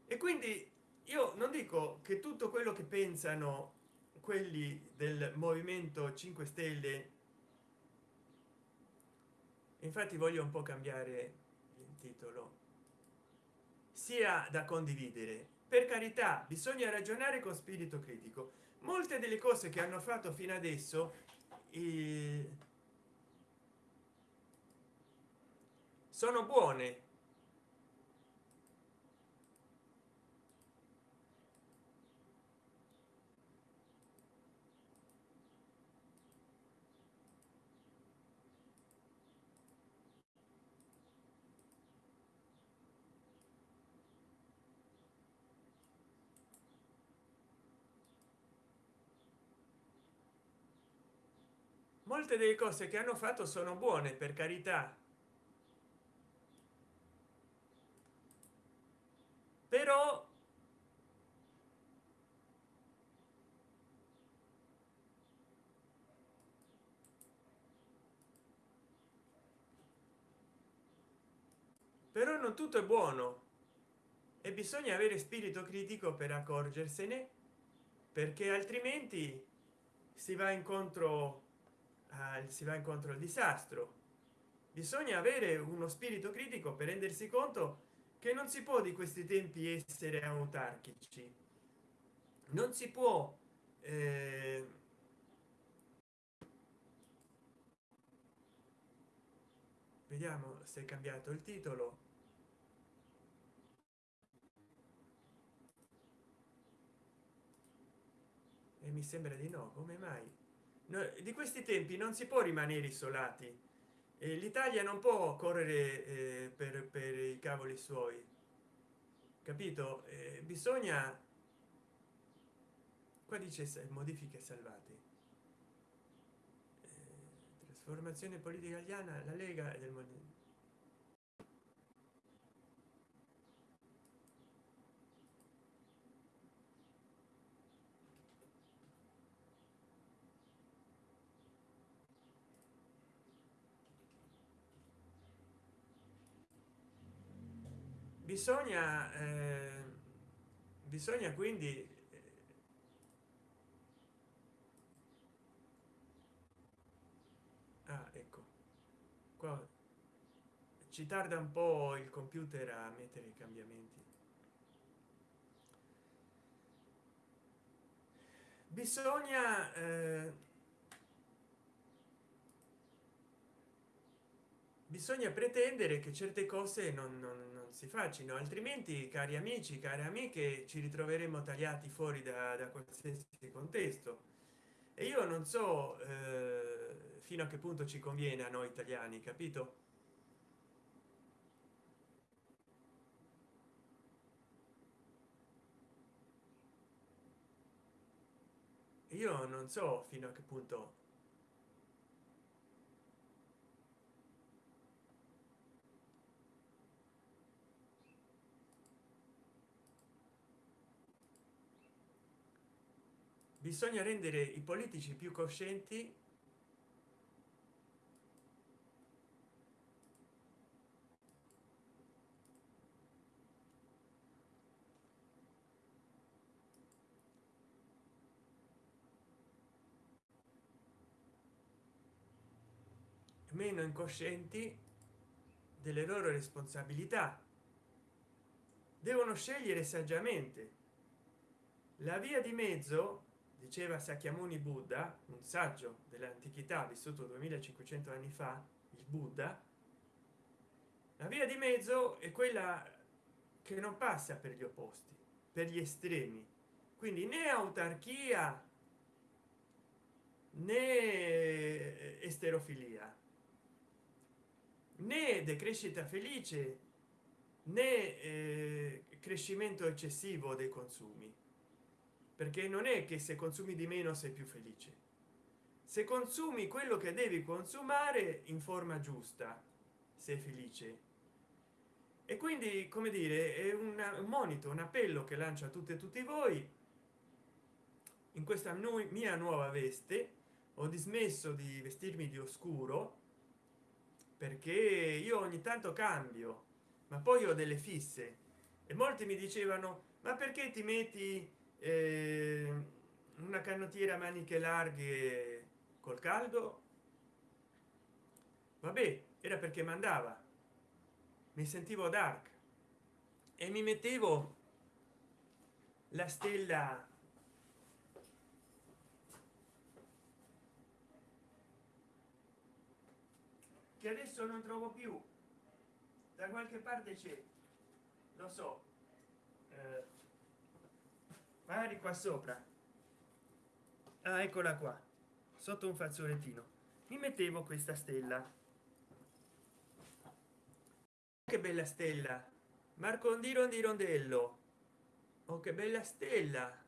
E quindi io non dico che tutto quello che pensano quelli del movimento 5 stelle infatti voglio un po cambiare il titolo sia da condividere. Per carità bisogna ragionare con spirito critico. Molte delle cose che hanno fatto fino adesso eh, sono buone molte delle cose che hanno fatto sono buone per carità. Però però non tutto è buono. E bisogna avere spirito critico per accorgersene perché altrimenti si va incontro eh, si va incontro al disastro. Bisogna avere uno spirito critico per rendersi conto che non si può di questi tempi essere autarchici. Non si può eh, vediamo se è cambiato il titolo. E mi sembra di no come mai di questi tempi non si può rimanere isolati. E l'italia non può correre eh, per, per, i cavoli suoi. Capito? Eh, bisogna qua dice modifiche salvate eh, trasformazione politica italiana la lega del mondo bisogna eh, bisogna quindi eh, ah, ecco qua ci tarda un po il computer a mettere i cambiamenti. Bisogna eh, bisogna pretendere che certe cose non, non, non, si facciano altrimenti cari amici cari amiche ci ritroveremo tagliati fuori da, da qualsiasi contesto. E io non so eh, fino a che punto ci conviene a noi italiani capito? Io non so fino a che punto bisogna rendere i politici più coscienti meno incoscienti delle loro responsabilità. Devono scegliere saggiamente. La via di mezzo diceva Sakyamuni Buddha un saggio dell'antichità vissuto 2500 anni fa il Buddha la via di mezzo è quella che non passa per gli opposti per gli estremi. Quindi né autarchia né esterofilia né decrescita felice né eh, crescimento eccessivo dei consumi perché non è che se consumi di meno sei più felice. Se consumi quello che devi consumare in forma giusta sei felice. E quindi come dire è un monito un appello che lancia a tutte e tutti voi. In questa mia nuova veste ho dismesso di vestirmi di oscuro perché io ogni tanto cambio ma poi ho delle fisse. E molti mi dicevano ma perché ti metti una canottiera maniche larghe col caldo? Vabbè era perché mandava. Mi sentivo dark. E mi mettevo la stella che adesso non trovo più. Da qualche parte c'è. Lo so. Eh, magari qua sopra. Ah, eccola qua sotto un fazzolettino. Mi mettevo questa stella. Che bella stella. Marcondiro di rondello oh che bella stella.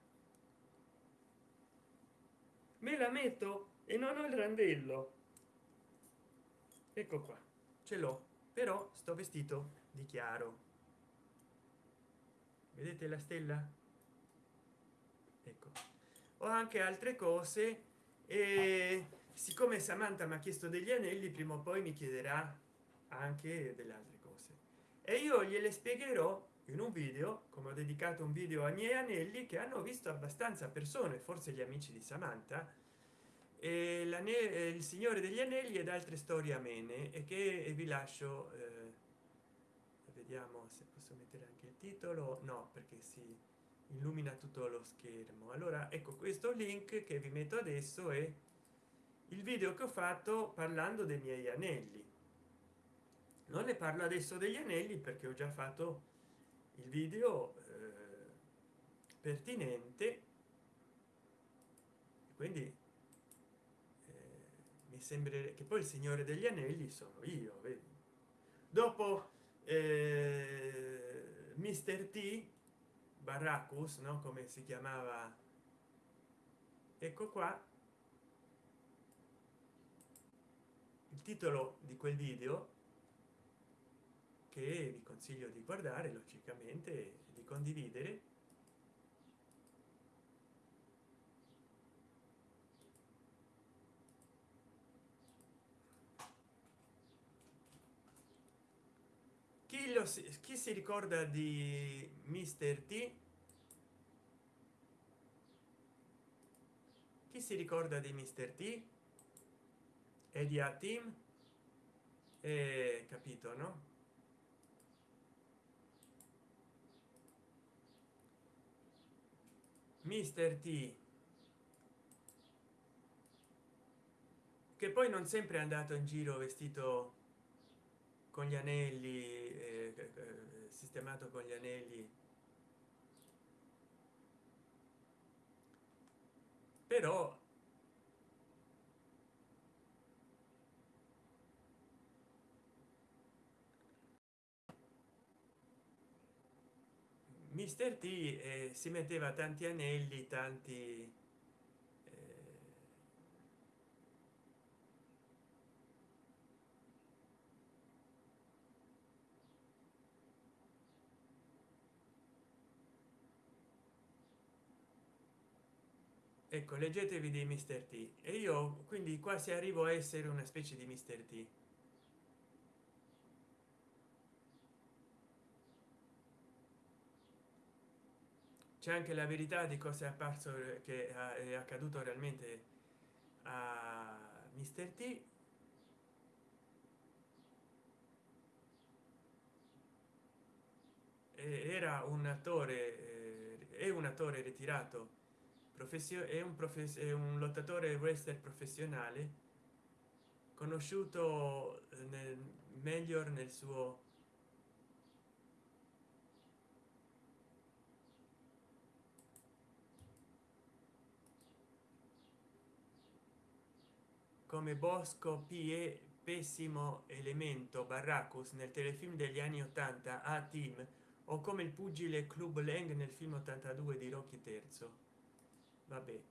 Me la metto e non ho il randello. Ecco qua ce l'ho però sto vestito di chiaro. Vedete la stella ho anche altre cose e siccome samantha mi ha chiesto degli anelli prima o poi mi chiederà anche delle altre cose. E io gliele spiegherò in un video come ho dedicato un video ai miei anelli che hanno visto abbastanza persone forse gli amici di samantha e il signore degli anelli ed altre storie amene e che vi lascio eh, vediamo se posso mettere anche il titolo no perché si illumina tutto lo schermo. Allora ecco questo link che vi metto adesso è il video che ho fatto parlando dei miei anelli. Non ne parlo adesso degli anelli perché ho già fatto il video eh, pertinente. Quindi mi sembra che poi il signore degli anelli sono io vedi? dopo eh, mister t barracus no? Come si chiamava. Ecco qua. Il titolo di quel video che vi consiglio di guardare logicamente di condividere chi lo si, chi si ricorda di mister t? Chi si ricorda di mister t? E di a team? E capito no? Mister t. Che poi non sempre è andato in giro vestito con gli anelli eh, eh, sistemato con gli anelli. Però mister t eh, si metteva tanti anelli tanti ecco leggetevi di mister t. E io quindi quasi arrivo a essere una specie di mister t. C'è anche la verità di cosa è apparso che è accaduto realmente a mister t. Era un attore eh, è un attore ritirato professione è un professore un lottatore wrestler professionale conosciuto eh, nel meglio nel suo come bosco pie pessimo elemento barracus nel telefilm degli anni 80 a team o come il pugile club lang nel film 82 di rocky terzo vabbè.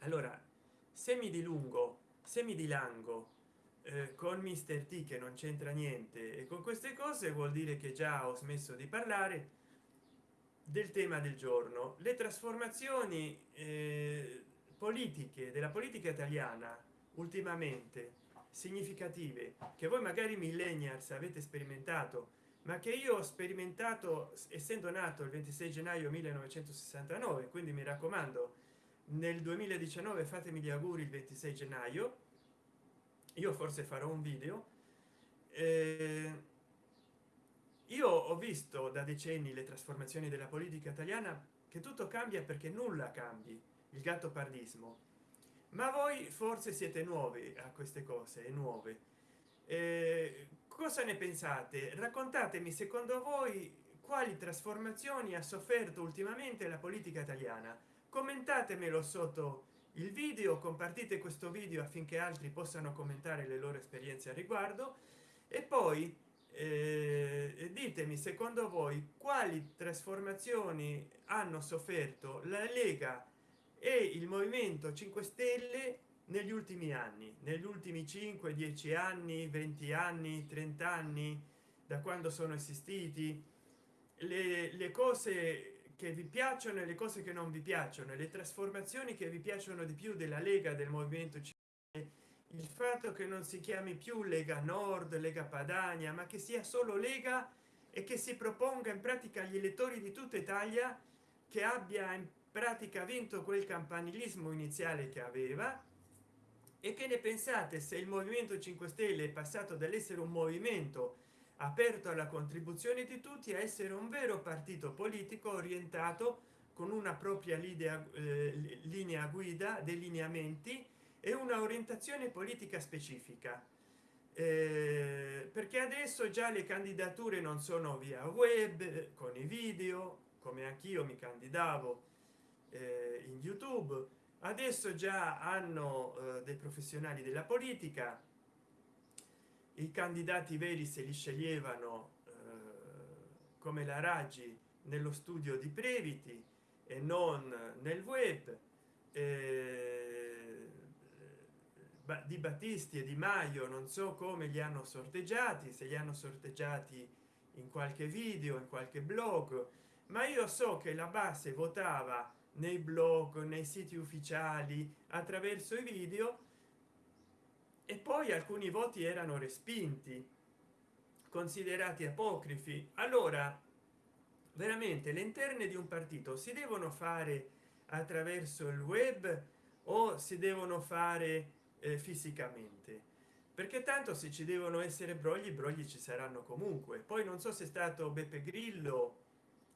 Allora semi di lungo semi di lango eh, con mister t che non c'entra niente e con queste cose vuol dire che già ho smesso di parlare del tema del giorno. Le trasformazioni eh, politiche della politica italiana ultimamente significative che voi magari millennials avete sperimentato ma che io ho sperimentato essendo nato il 26 gennaio 1969 quindi mi raccomando nel 2019 fatemi gli auguri il 26 gennaio io forse farò un video eh, io ho visto da decenni le trasformazioni della politica italiana che tutto cambia perché nulla cambi il gatto pardismo. Ma voi forse siete nuovi a queste cose nuove. Eh, cosa ne pensate? Raccontatemi secondo voi quali trasformazioni ha sofferto ultimamente la politica italiana? Commentatemelo sotto il video compartite questo video affinché altri possano commentare le loro esperienze a riguardo. E poi eh, ditemi secondo voi quali trasformazioni hanno sofferto la lega e il movimento 5 stelle negli ultimi anni negli ultimi 5 10 anni 20 anni 30 anni da quando sono esistiti le, le cose che vi piacciono e le cose che non vi piacciono le trasformazioni che vi piacciono di più della lega del movimento il fatto che non si chiami più lega nord lega padania ma che sia solo lega e che si proponga in pratica agli elettori di tutta italia che abbia in pratica vinto quel campanilismo iniziale che aveva e che ne pensate se il movimento 5 stelle è passato dall'essere un movimento aperto alla contribuzione di tutti a essere un vero partito politico orientato con una propria linea, eh, linea guida dei lineamenti e una orientazione politica specifica. Eh, perché adesso già le candidature non sono via web con i video come anch'io mi candidavo eh, in youtube adesso già hanno eh, dei professionali della politica. I candidati veri se li sceglievano eh, come la raggi nello studio di previti e non nel web eh, di battisti e di maio non so come li hanno sorteggiati se li hanno sorteggiati in qualche video in qualche blog ma io so che la base votava nei blog nei siti ufficiali attraverso i video e poi alcuni voti erano respinti considerati apocrifi. Allora veramente le interne di un partito si devono fare attraverso il web o si devono fare eh, fisicamente? Perché tanto se ci devono essere brogli brogli ci saranno comunque. Poi non so se è stato beppe grillo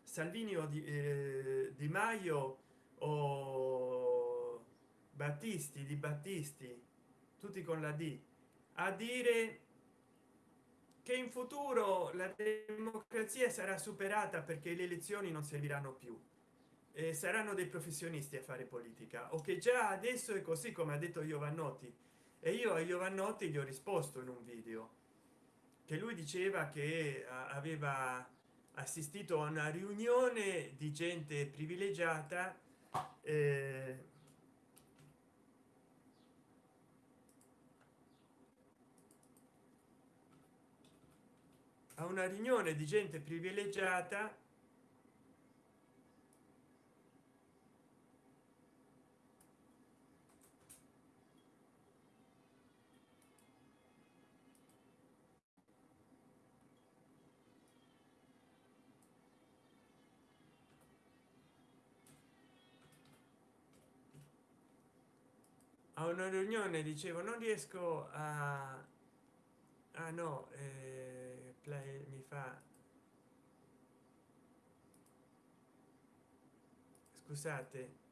salvini o di, eh, di maio o battisti di battisti tutti con la d a dire che in futuro la democrazia sarà superata perché le elezioni non serviranno più e saranno dei professionisti a fare politica o che già adesso è così come ha detto Giovannotti e io a Giovannotti gli ho risposto in un video che lui diceva che aveva assistito a una riunione di gente privilegiata eh, a una riunione di gente privilegiata a una riunione dicevo non riesco a ah no eh, play, mi fa scusate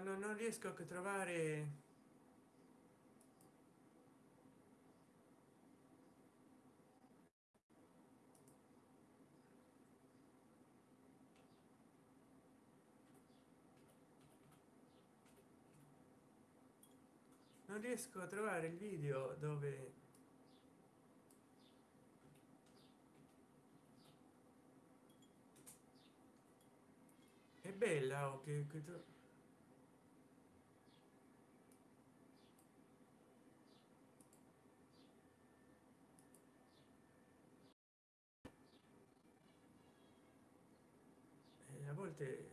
no non riesco a trovare non riesco a trovare il video dove è bella o okay, che, volte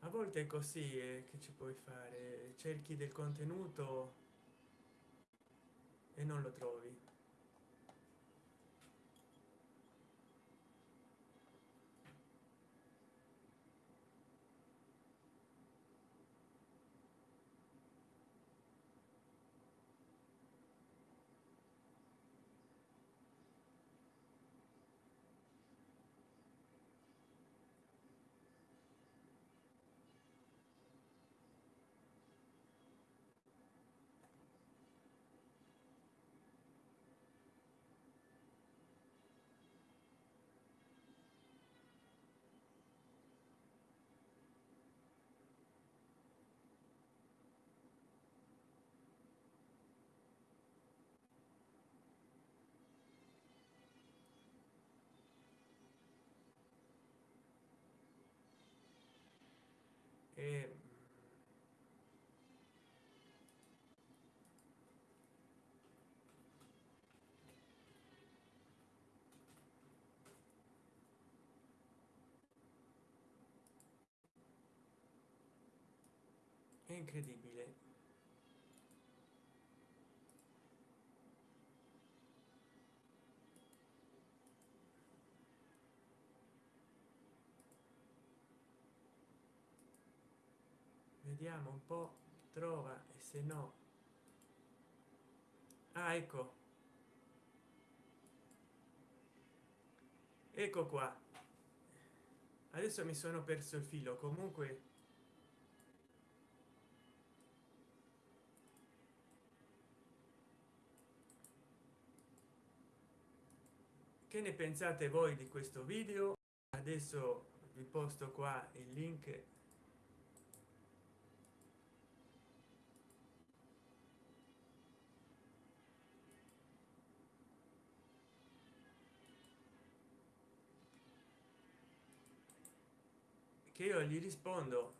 a volte è così eh, che ci puoi fare. Cerchi del contenuto e non lo trovi e è incredibile. Vediamo un po trova e se no. Ah, ecco. Ecco qua. Adesso mi sono perso il filo comunque che ne pensate voi di questo video? Adesso vi posto qua il link. Che io gli rispondo.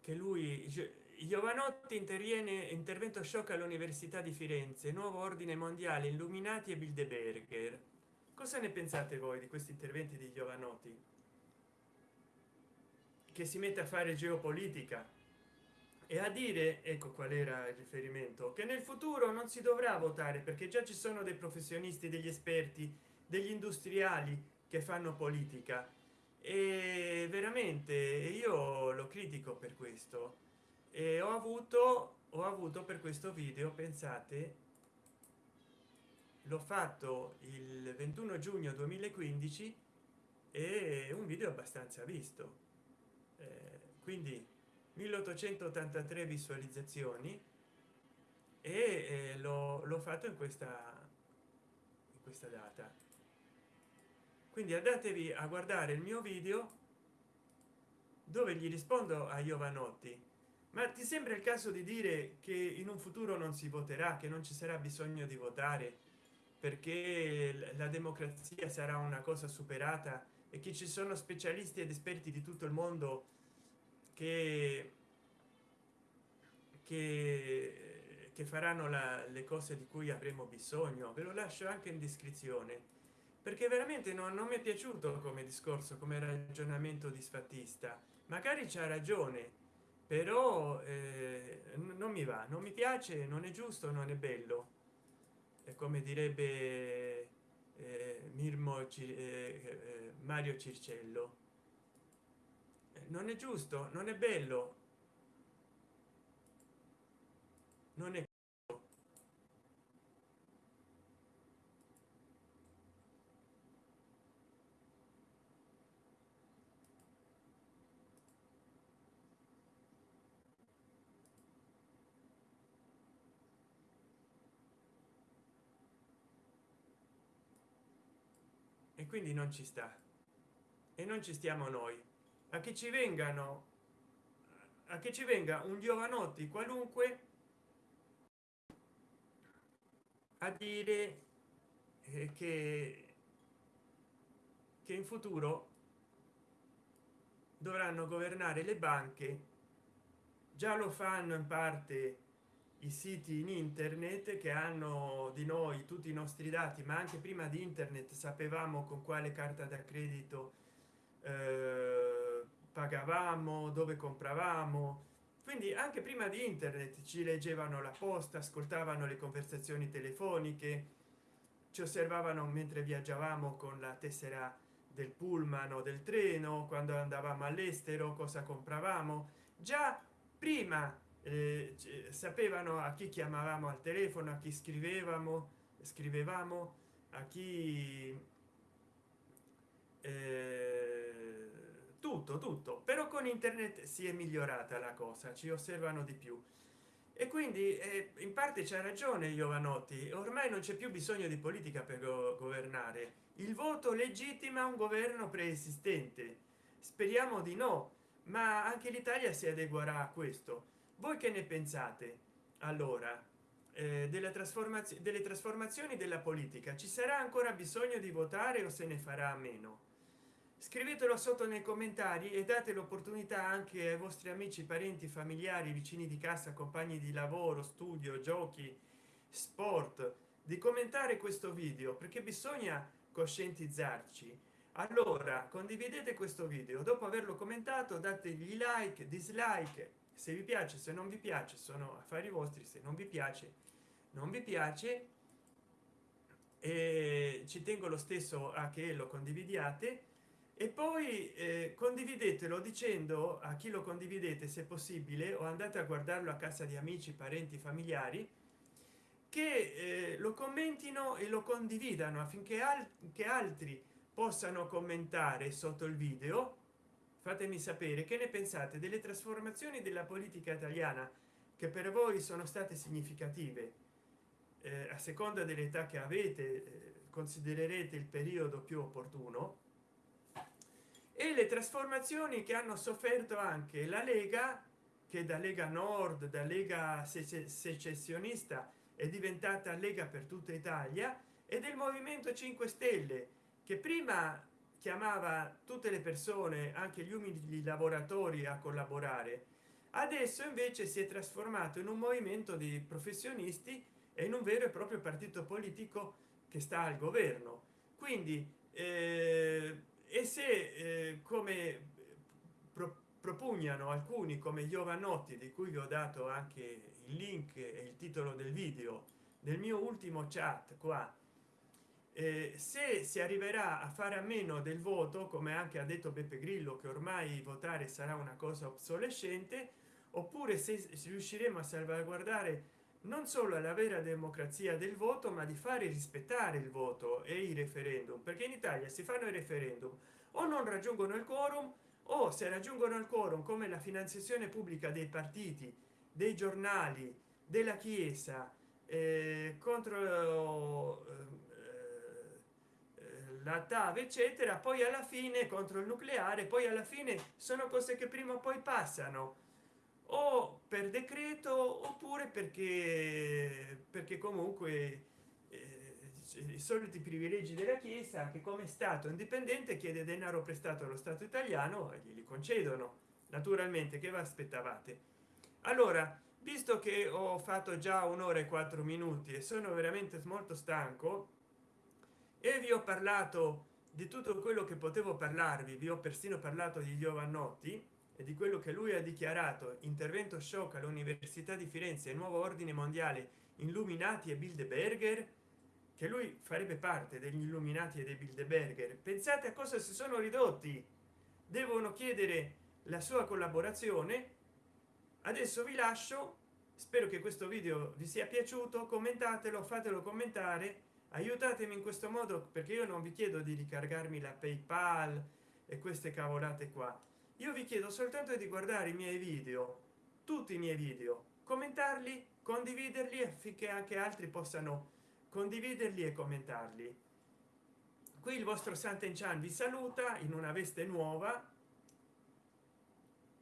Che lui giovanotti interviene intervento shock all'università di firenze nuovo ordine mondiale illuminati e bilderberger. Cosa ne pensate voi di questi interventi di giovanotti? Che si mette a fare geopolitica? E a dire ecco qual era il riferimento che nel futuro non si dovrà votare perché già ci sono dei professionisti degli esperti degli industriali che fanno politica. E veramente io lo critico per questo e ho avuto ho avuto per questo video pensate l'ho fatto il 21 giugno 2015 e un video abbastanza visto. Eh, quindi 1883 visualizzazioni e eh, l'ho fatto in questa in questa data. Quindi andatevi a guardare il mio video dove gli rispondo a giovanotti ma ti sembra il caso di dire che in un futuro non si voterà che non ci sarà bisogno di votare? Perché la democrazia sarà una cosa superata e che ci sono specialisti ed esperti di tutto il mondo che che, che faranno la, le cose di cui avremo bisogno. Ve lo lascio anche in descrizione perché veramente non, non mi è piaciuto come discorso come ragionamento disfattista. Magari c'ha ragione però eh, non mi va non mi piace non è giusto non è bello. È come direbbe eh, mirmo eh, eh, mario circello. Non è giusto non è bello. Non è quindi non ci sta. E non ci stiamo noi. A che ci vengano a che ci venga un giovanotti qualunque a dire eh, che che in futuro dovranno governare le banche. Già lo fanno in parte i siti in internet che hanno di noi tutti i nostri dati ma anche prima di internet sapevamo con quale carta da credito eh, pagavamo dove compravamo. Quindi anche prima di internet ci leggevano la posta ascoltavano le conversazioni telefoniche ci osservavano mentre viaggiavamo con la tessera del pullman o del treno quando andavamo all'estero cosa compravamo. Già prima eh, sapevano a chi chiamavamo al telefono a chi scrivevamo scrivevamo a chi eh, tutto tutto. Però con internet si è migliorata la cosa ci osservano di più. E quindi eh, in parte c'è ragione giovanotti ormai non c'è più bisogno di politica per go governare. Il voto legittima un governo preesistente. Speriamo di no ma anche l'italia si adeguerà a questo voi che ne pensate? Allora eh, della trasformazione delle trasformazioni della politica ci sarà ancora bisogno di votare o se ne farà a meno? Scrivetelo sotto nei commentari e date l'opportunità anche ai vostri amici parenti familiari vicini di casa compagni di lavoro studio giochi sport di commentare questo video perché bisogna coscientizzarci. Allora condividete questo video. Dopo averlo commentato dategli like dislike se vi piace se non vi piace sono affari vostri se non vi piace non vi piace e ci tengo lo stesso a che lo condividiate. E poi eh, condividetelo dicendo a chi lo condividete se possibile o andate a guardarlo a casa di amici parenti familiari che eh, lo commentino e lo condividano affinché anche altri possano commentare sotto il video fatemi sapere che ne pensate delle trasformazioni della politica italiana che per voi sono state significative. Eh, a seconda dell'età che avete eh, considererete il periodo più opportuno. E le trasformazioni che hanno sofferto anche la lega che da lega nord da lega secessionista è diventata lega per tutta italia e del movimento 5 stelle che prima chiamava tutte le persone anche gli umili lavoratori a collaborare. Adesso invece si è trasformato in un movimento di professionisti e in un vero e proprio partito politico che sta al governo. Quindi eh, e se eh, come pro, propugnano alcuni come giovanotti di cui vi ho dato anche il link e il titolo del video del mio ultimo chat qua se si arriverà a fare a meno del voto come anche ha detto beppe grillo che ormai votare sarà una cosa obsolescente oppure se riusciremo a salvaguardare non solo la vera democrazia del voto ma di fare rispettare il voto e i referendum perché in italia si fanno i referendum. O non raggiungono il quorum o se raggiungono il quorum come la finanziazione pubblica dei partiti dei giornali della chiesa eh, contro eh, la TAV eccetera poi alla fine contro il nucleare poi alla fine sono cose che prima o poi passano. O per decreto oppure perché perché comunque eh, i soliti privilegi della chiesa che come stato indipendente chiede denaro prestato allo stato italiano e glieli concedono naturalmente che vi aspettavate. Allora visto che ho fatto già un'ora e quattro minuti e sono veramente molto stanco e vi ho parlato di tutto quello che potevo parlarvi vi ho persino parlato di giovannotti e di quello che lui ha dichiarato intervento shock all'università di firenze nuovo ordine mondiale illuminati e bilderberger che lui farebbe parte degli illuminati e dei bilderberger. Pensate a cosa si sono ridotti. Devono chiedere la sua collaborazione. Adesso vi lascio. Spero che questo video vi sia piaciuto. Commentatelo fatelo commentare aiutatemi in questo modo perché io non vi chiedo di ricargarmi la paypal e queste cavolate qua. Io vi chiedo soltanto di guardare i miei video tutti i miei video. Commentarli condividerli affinché anche altri possano condividerli e commentarli. Qui il vostro Santen Chan vi saluta in una veste nuova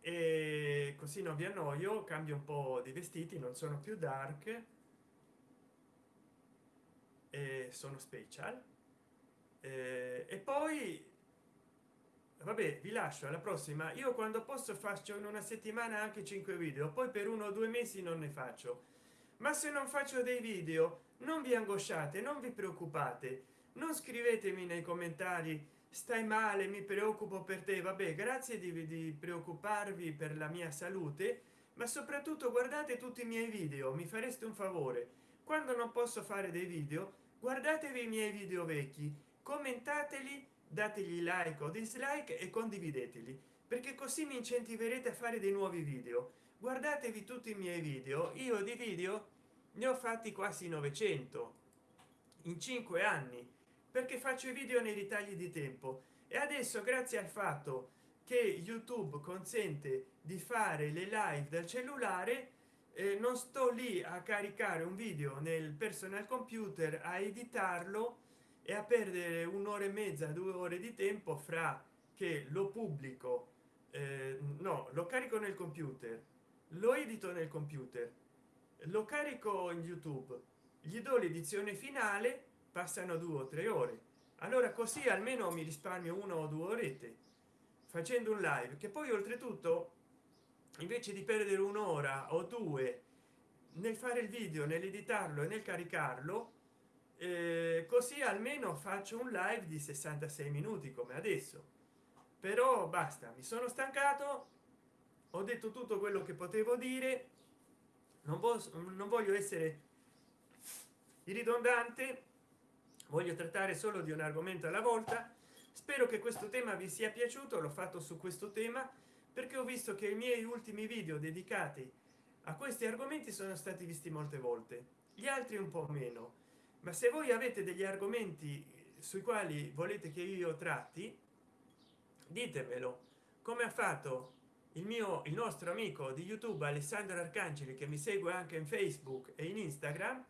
e così non vi annoio cambio un po di vestiti non sono più dark e sono special. E, e poi vabbè vi lascio alla prossima. Io quando posso faccio in una settimana anche 5 video poi per uno o due mesi non ne faccio. Ma se non faccio dei video non vi angosciate non vi preoccupate. Non scrivetemi nei commentari stai male mi preoccupo per te vabbè grazie di, di preoccuparvi per la mia salute ma soprattutto guardate tutti i miei video mi fareste un favore. Quando non posso fare dei video guardatevi i miei video vecchi commentateli dategli like o dislike e condivideteli perché così mi incentiverete a fare dei nuovi video. Guardatevi tutti i miei video io di video ne ho fatti quasi 900 in cinque anni perché faccio i video nei ritagli di tempo. E adesso grazie al fatto che youtube consente di fare le live dal cellulare non sto lì a caricare un video nel personal computer a editarlo e a perdere un'ora e mezza due ore di tempo fra che lo pubblico eh, no lo carico nel computer lo edito nel computer lo carico in youtube gli do l'edizione finale passano due o tre ore. Allora così almeno mi risparmio una o due orette facendo un live che poi oltretutto invece di perdere un'ora o due nel fare il video nell'editarlo e nel caricarlo eh, così almeno faccio un live di 66 minuti come adesso. Però basta mi sono stancato ho detto tutto quello che potevo dire non, posso, non voglio essere ridondante voglio trattare solo di un argomento alla volta. Spero che questo tema vi sia piaciuto l'ho fatto su questo tema perché ho visto che i miei ultimi video dedicati a questi argomenti sono stati visti molte volte gli altri un po meno. Ma se voi avete degli argomenti sui quali volete che io tratti ditemelo come ha fatto il mio il nostro amico di youtube alessandro arcangeli che mi segue anche in facebook e in instagram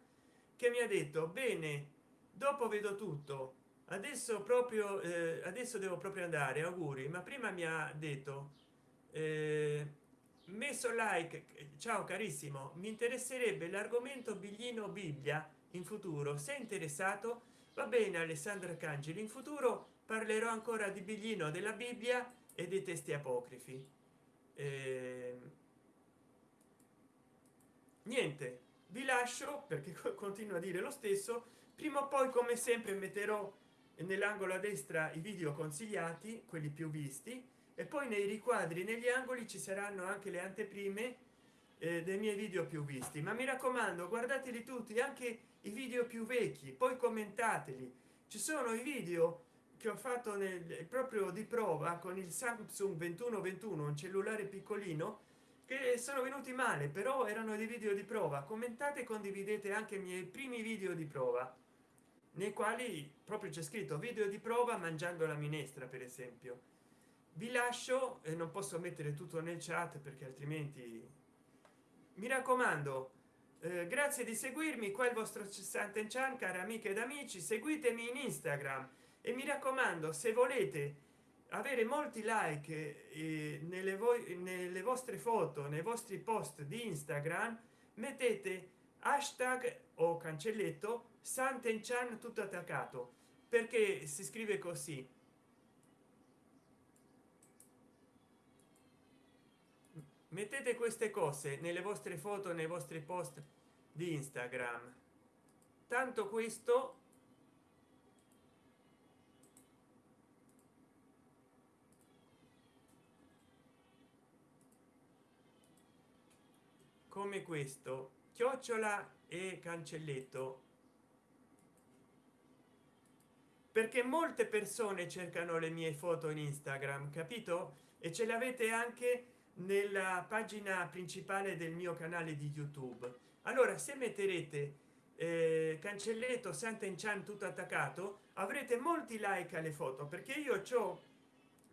che mi ha detto bene dopo vedo tutto. Adesso proprio eh, adesso devo proprio andare auguri. Ma prima mi ha detto eh, messo like ciao carissimo mi interesserebbe l'argomento biglino bibbia in futuro. Se interessato va bene alessandro arcangeli in futuro parlerò ancora di biglino della bibbia e dei testi apocrifi. Eh, niente vi lascio perché continuo a dire lo stesso. Prima o poi come sempre metterò nell'angolo a destra i video consigliati quelli più visti e poi nei riquadri negli angoli ci saranno anche le anteprime eh, dei miei video più visti. Ma mi raccomando guardateli tutti anche i video più vecchi poi commentateli. Ci sono i video che ho fatto nel proprio di prova con il samsung 2121 un cellulare piccolino che sono venuti male però erano dei video di prova. Commentate condividete anche i miei primi video di prova nei quali proprio c'è scritto video di prova mangiando la minestra per esempio vi lascio e non posso mettere tutto nel chat perché altrimenti mi raccomando eh, grazie di seguirmi qua il vostro Santen Chan cari amiche ed amici seguitemi in instagram e mi raccomando se volete avere molti like eh, nelle, voi nelle vostre foto nei vostri post di instagram mettete hashtag o cancelletto santen chan tutto attaccato perché si scrive così mettete queste cose nelle vostre foto nei vostri post di instagram. Tanto questo come questo chiocciola e cancelletto. Perché molte persone cercano le mie foto in instagram capito? E ce l'avete anche nella pagina principale del mio canale di youtube. Allora se metterete eh, cancelletto santen chan tutto attaccato avrete molti like alle foto perché io ho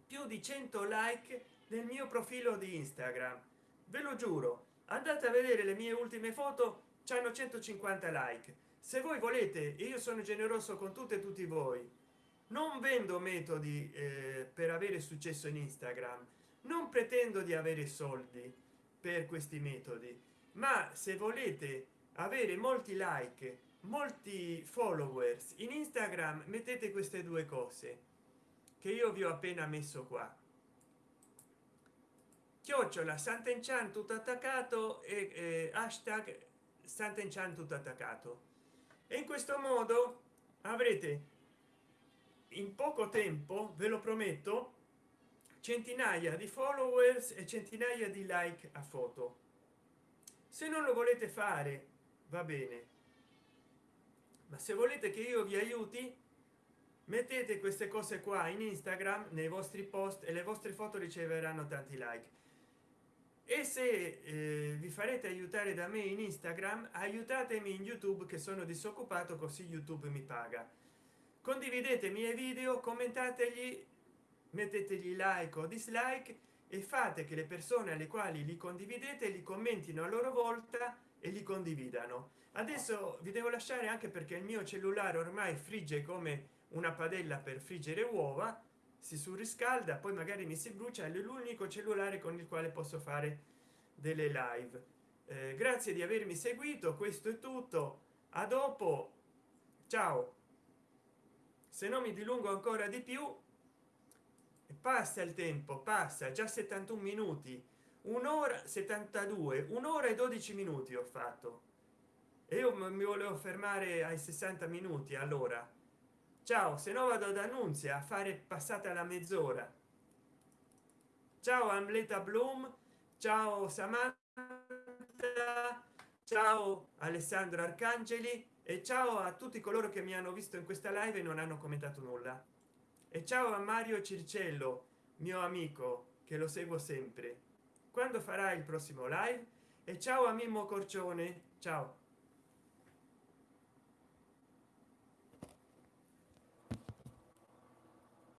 più di 100 like nel mio profilo di instagram. Ve lo giuro. Andate a vedere le mie ultime foto hanno 150 like. Se voi volete io sono generoso con tutte e tutti voi non vendo metodi eh, per avere successo in instagram non pretendo di avere soldi per questi metodi ma se volete avere molti like molti followers in instagram mettete queste due cose che io vi ho appena messo qua. Chiocciola sant'enchan tutto attaccato e eh, hashtag sant'enchan tutto attaccato. E in questo modo avrete in poco tempo ve lo prometto centinaia di followers e centinaia di like a foto. Se non lo volete fare va bene. Ma se volete che io vi aiuti mettete queste cose qua in instagram nei vostri post e le vostre foto riceveranno tanti like. E se eh, vi farete aiutare da me in instagram aiutatemi in youtube che sono disoccupato così youtube mi paga. Condividete i miei video commentategli mettetegli like o dislike e fate che le persone alle quali li condividete li commentino a loro volta e li condividano. Adesso vi devo lasciare anche perché il mio cellulare ormai frigge come una padella per friggere uova si surriscalda poi magari mi si brucia è l'unico cellulare con il quale posso fare delle live. Eh, grazie di avermi seguito questo è tutto a dopo ciao. Se non mi dilungo ancora di più passa il tempo passa già 71 minuti. Un'ora 72 un'ora e 12 minuti ho fatto. E io mi volevo fermare ai 60 minuti allora. Ciao se no vado ad annunzia a fare passata la mezz'ora. Ciao amleta bloom ciao samantha. Ciao alessandro arcangeli. E ciao a tutti coloro che mi hanno visto in questa live e non hanno commentato nulla e ciao a mario circello mio amico che lo seguo sempre. Quando farà il prossimo live? E ciao a mimmo corcione ciao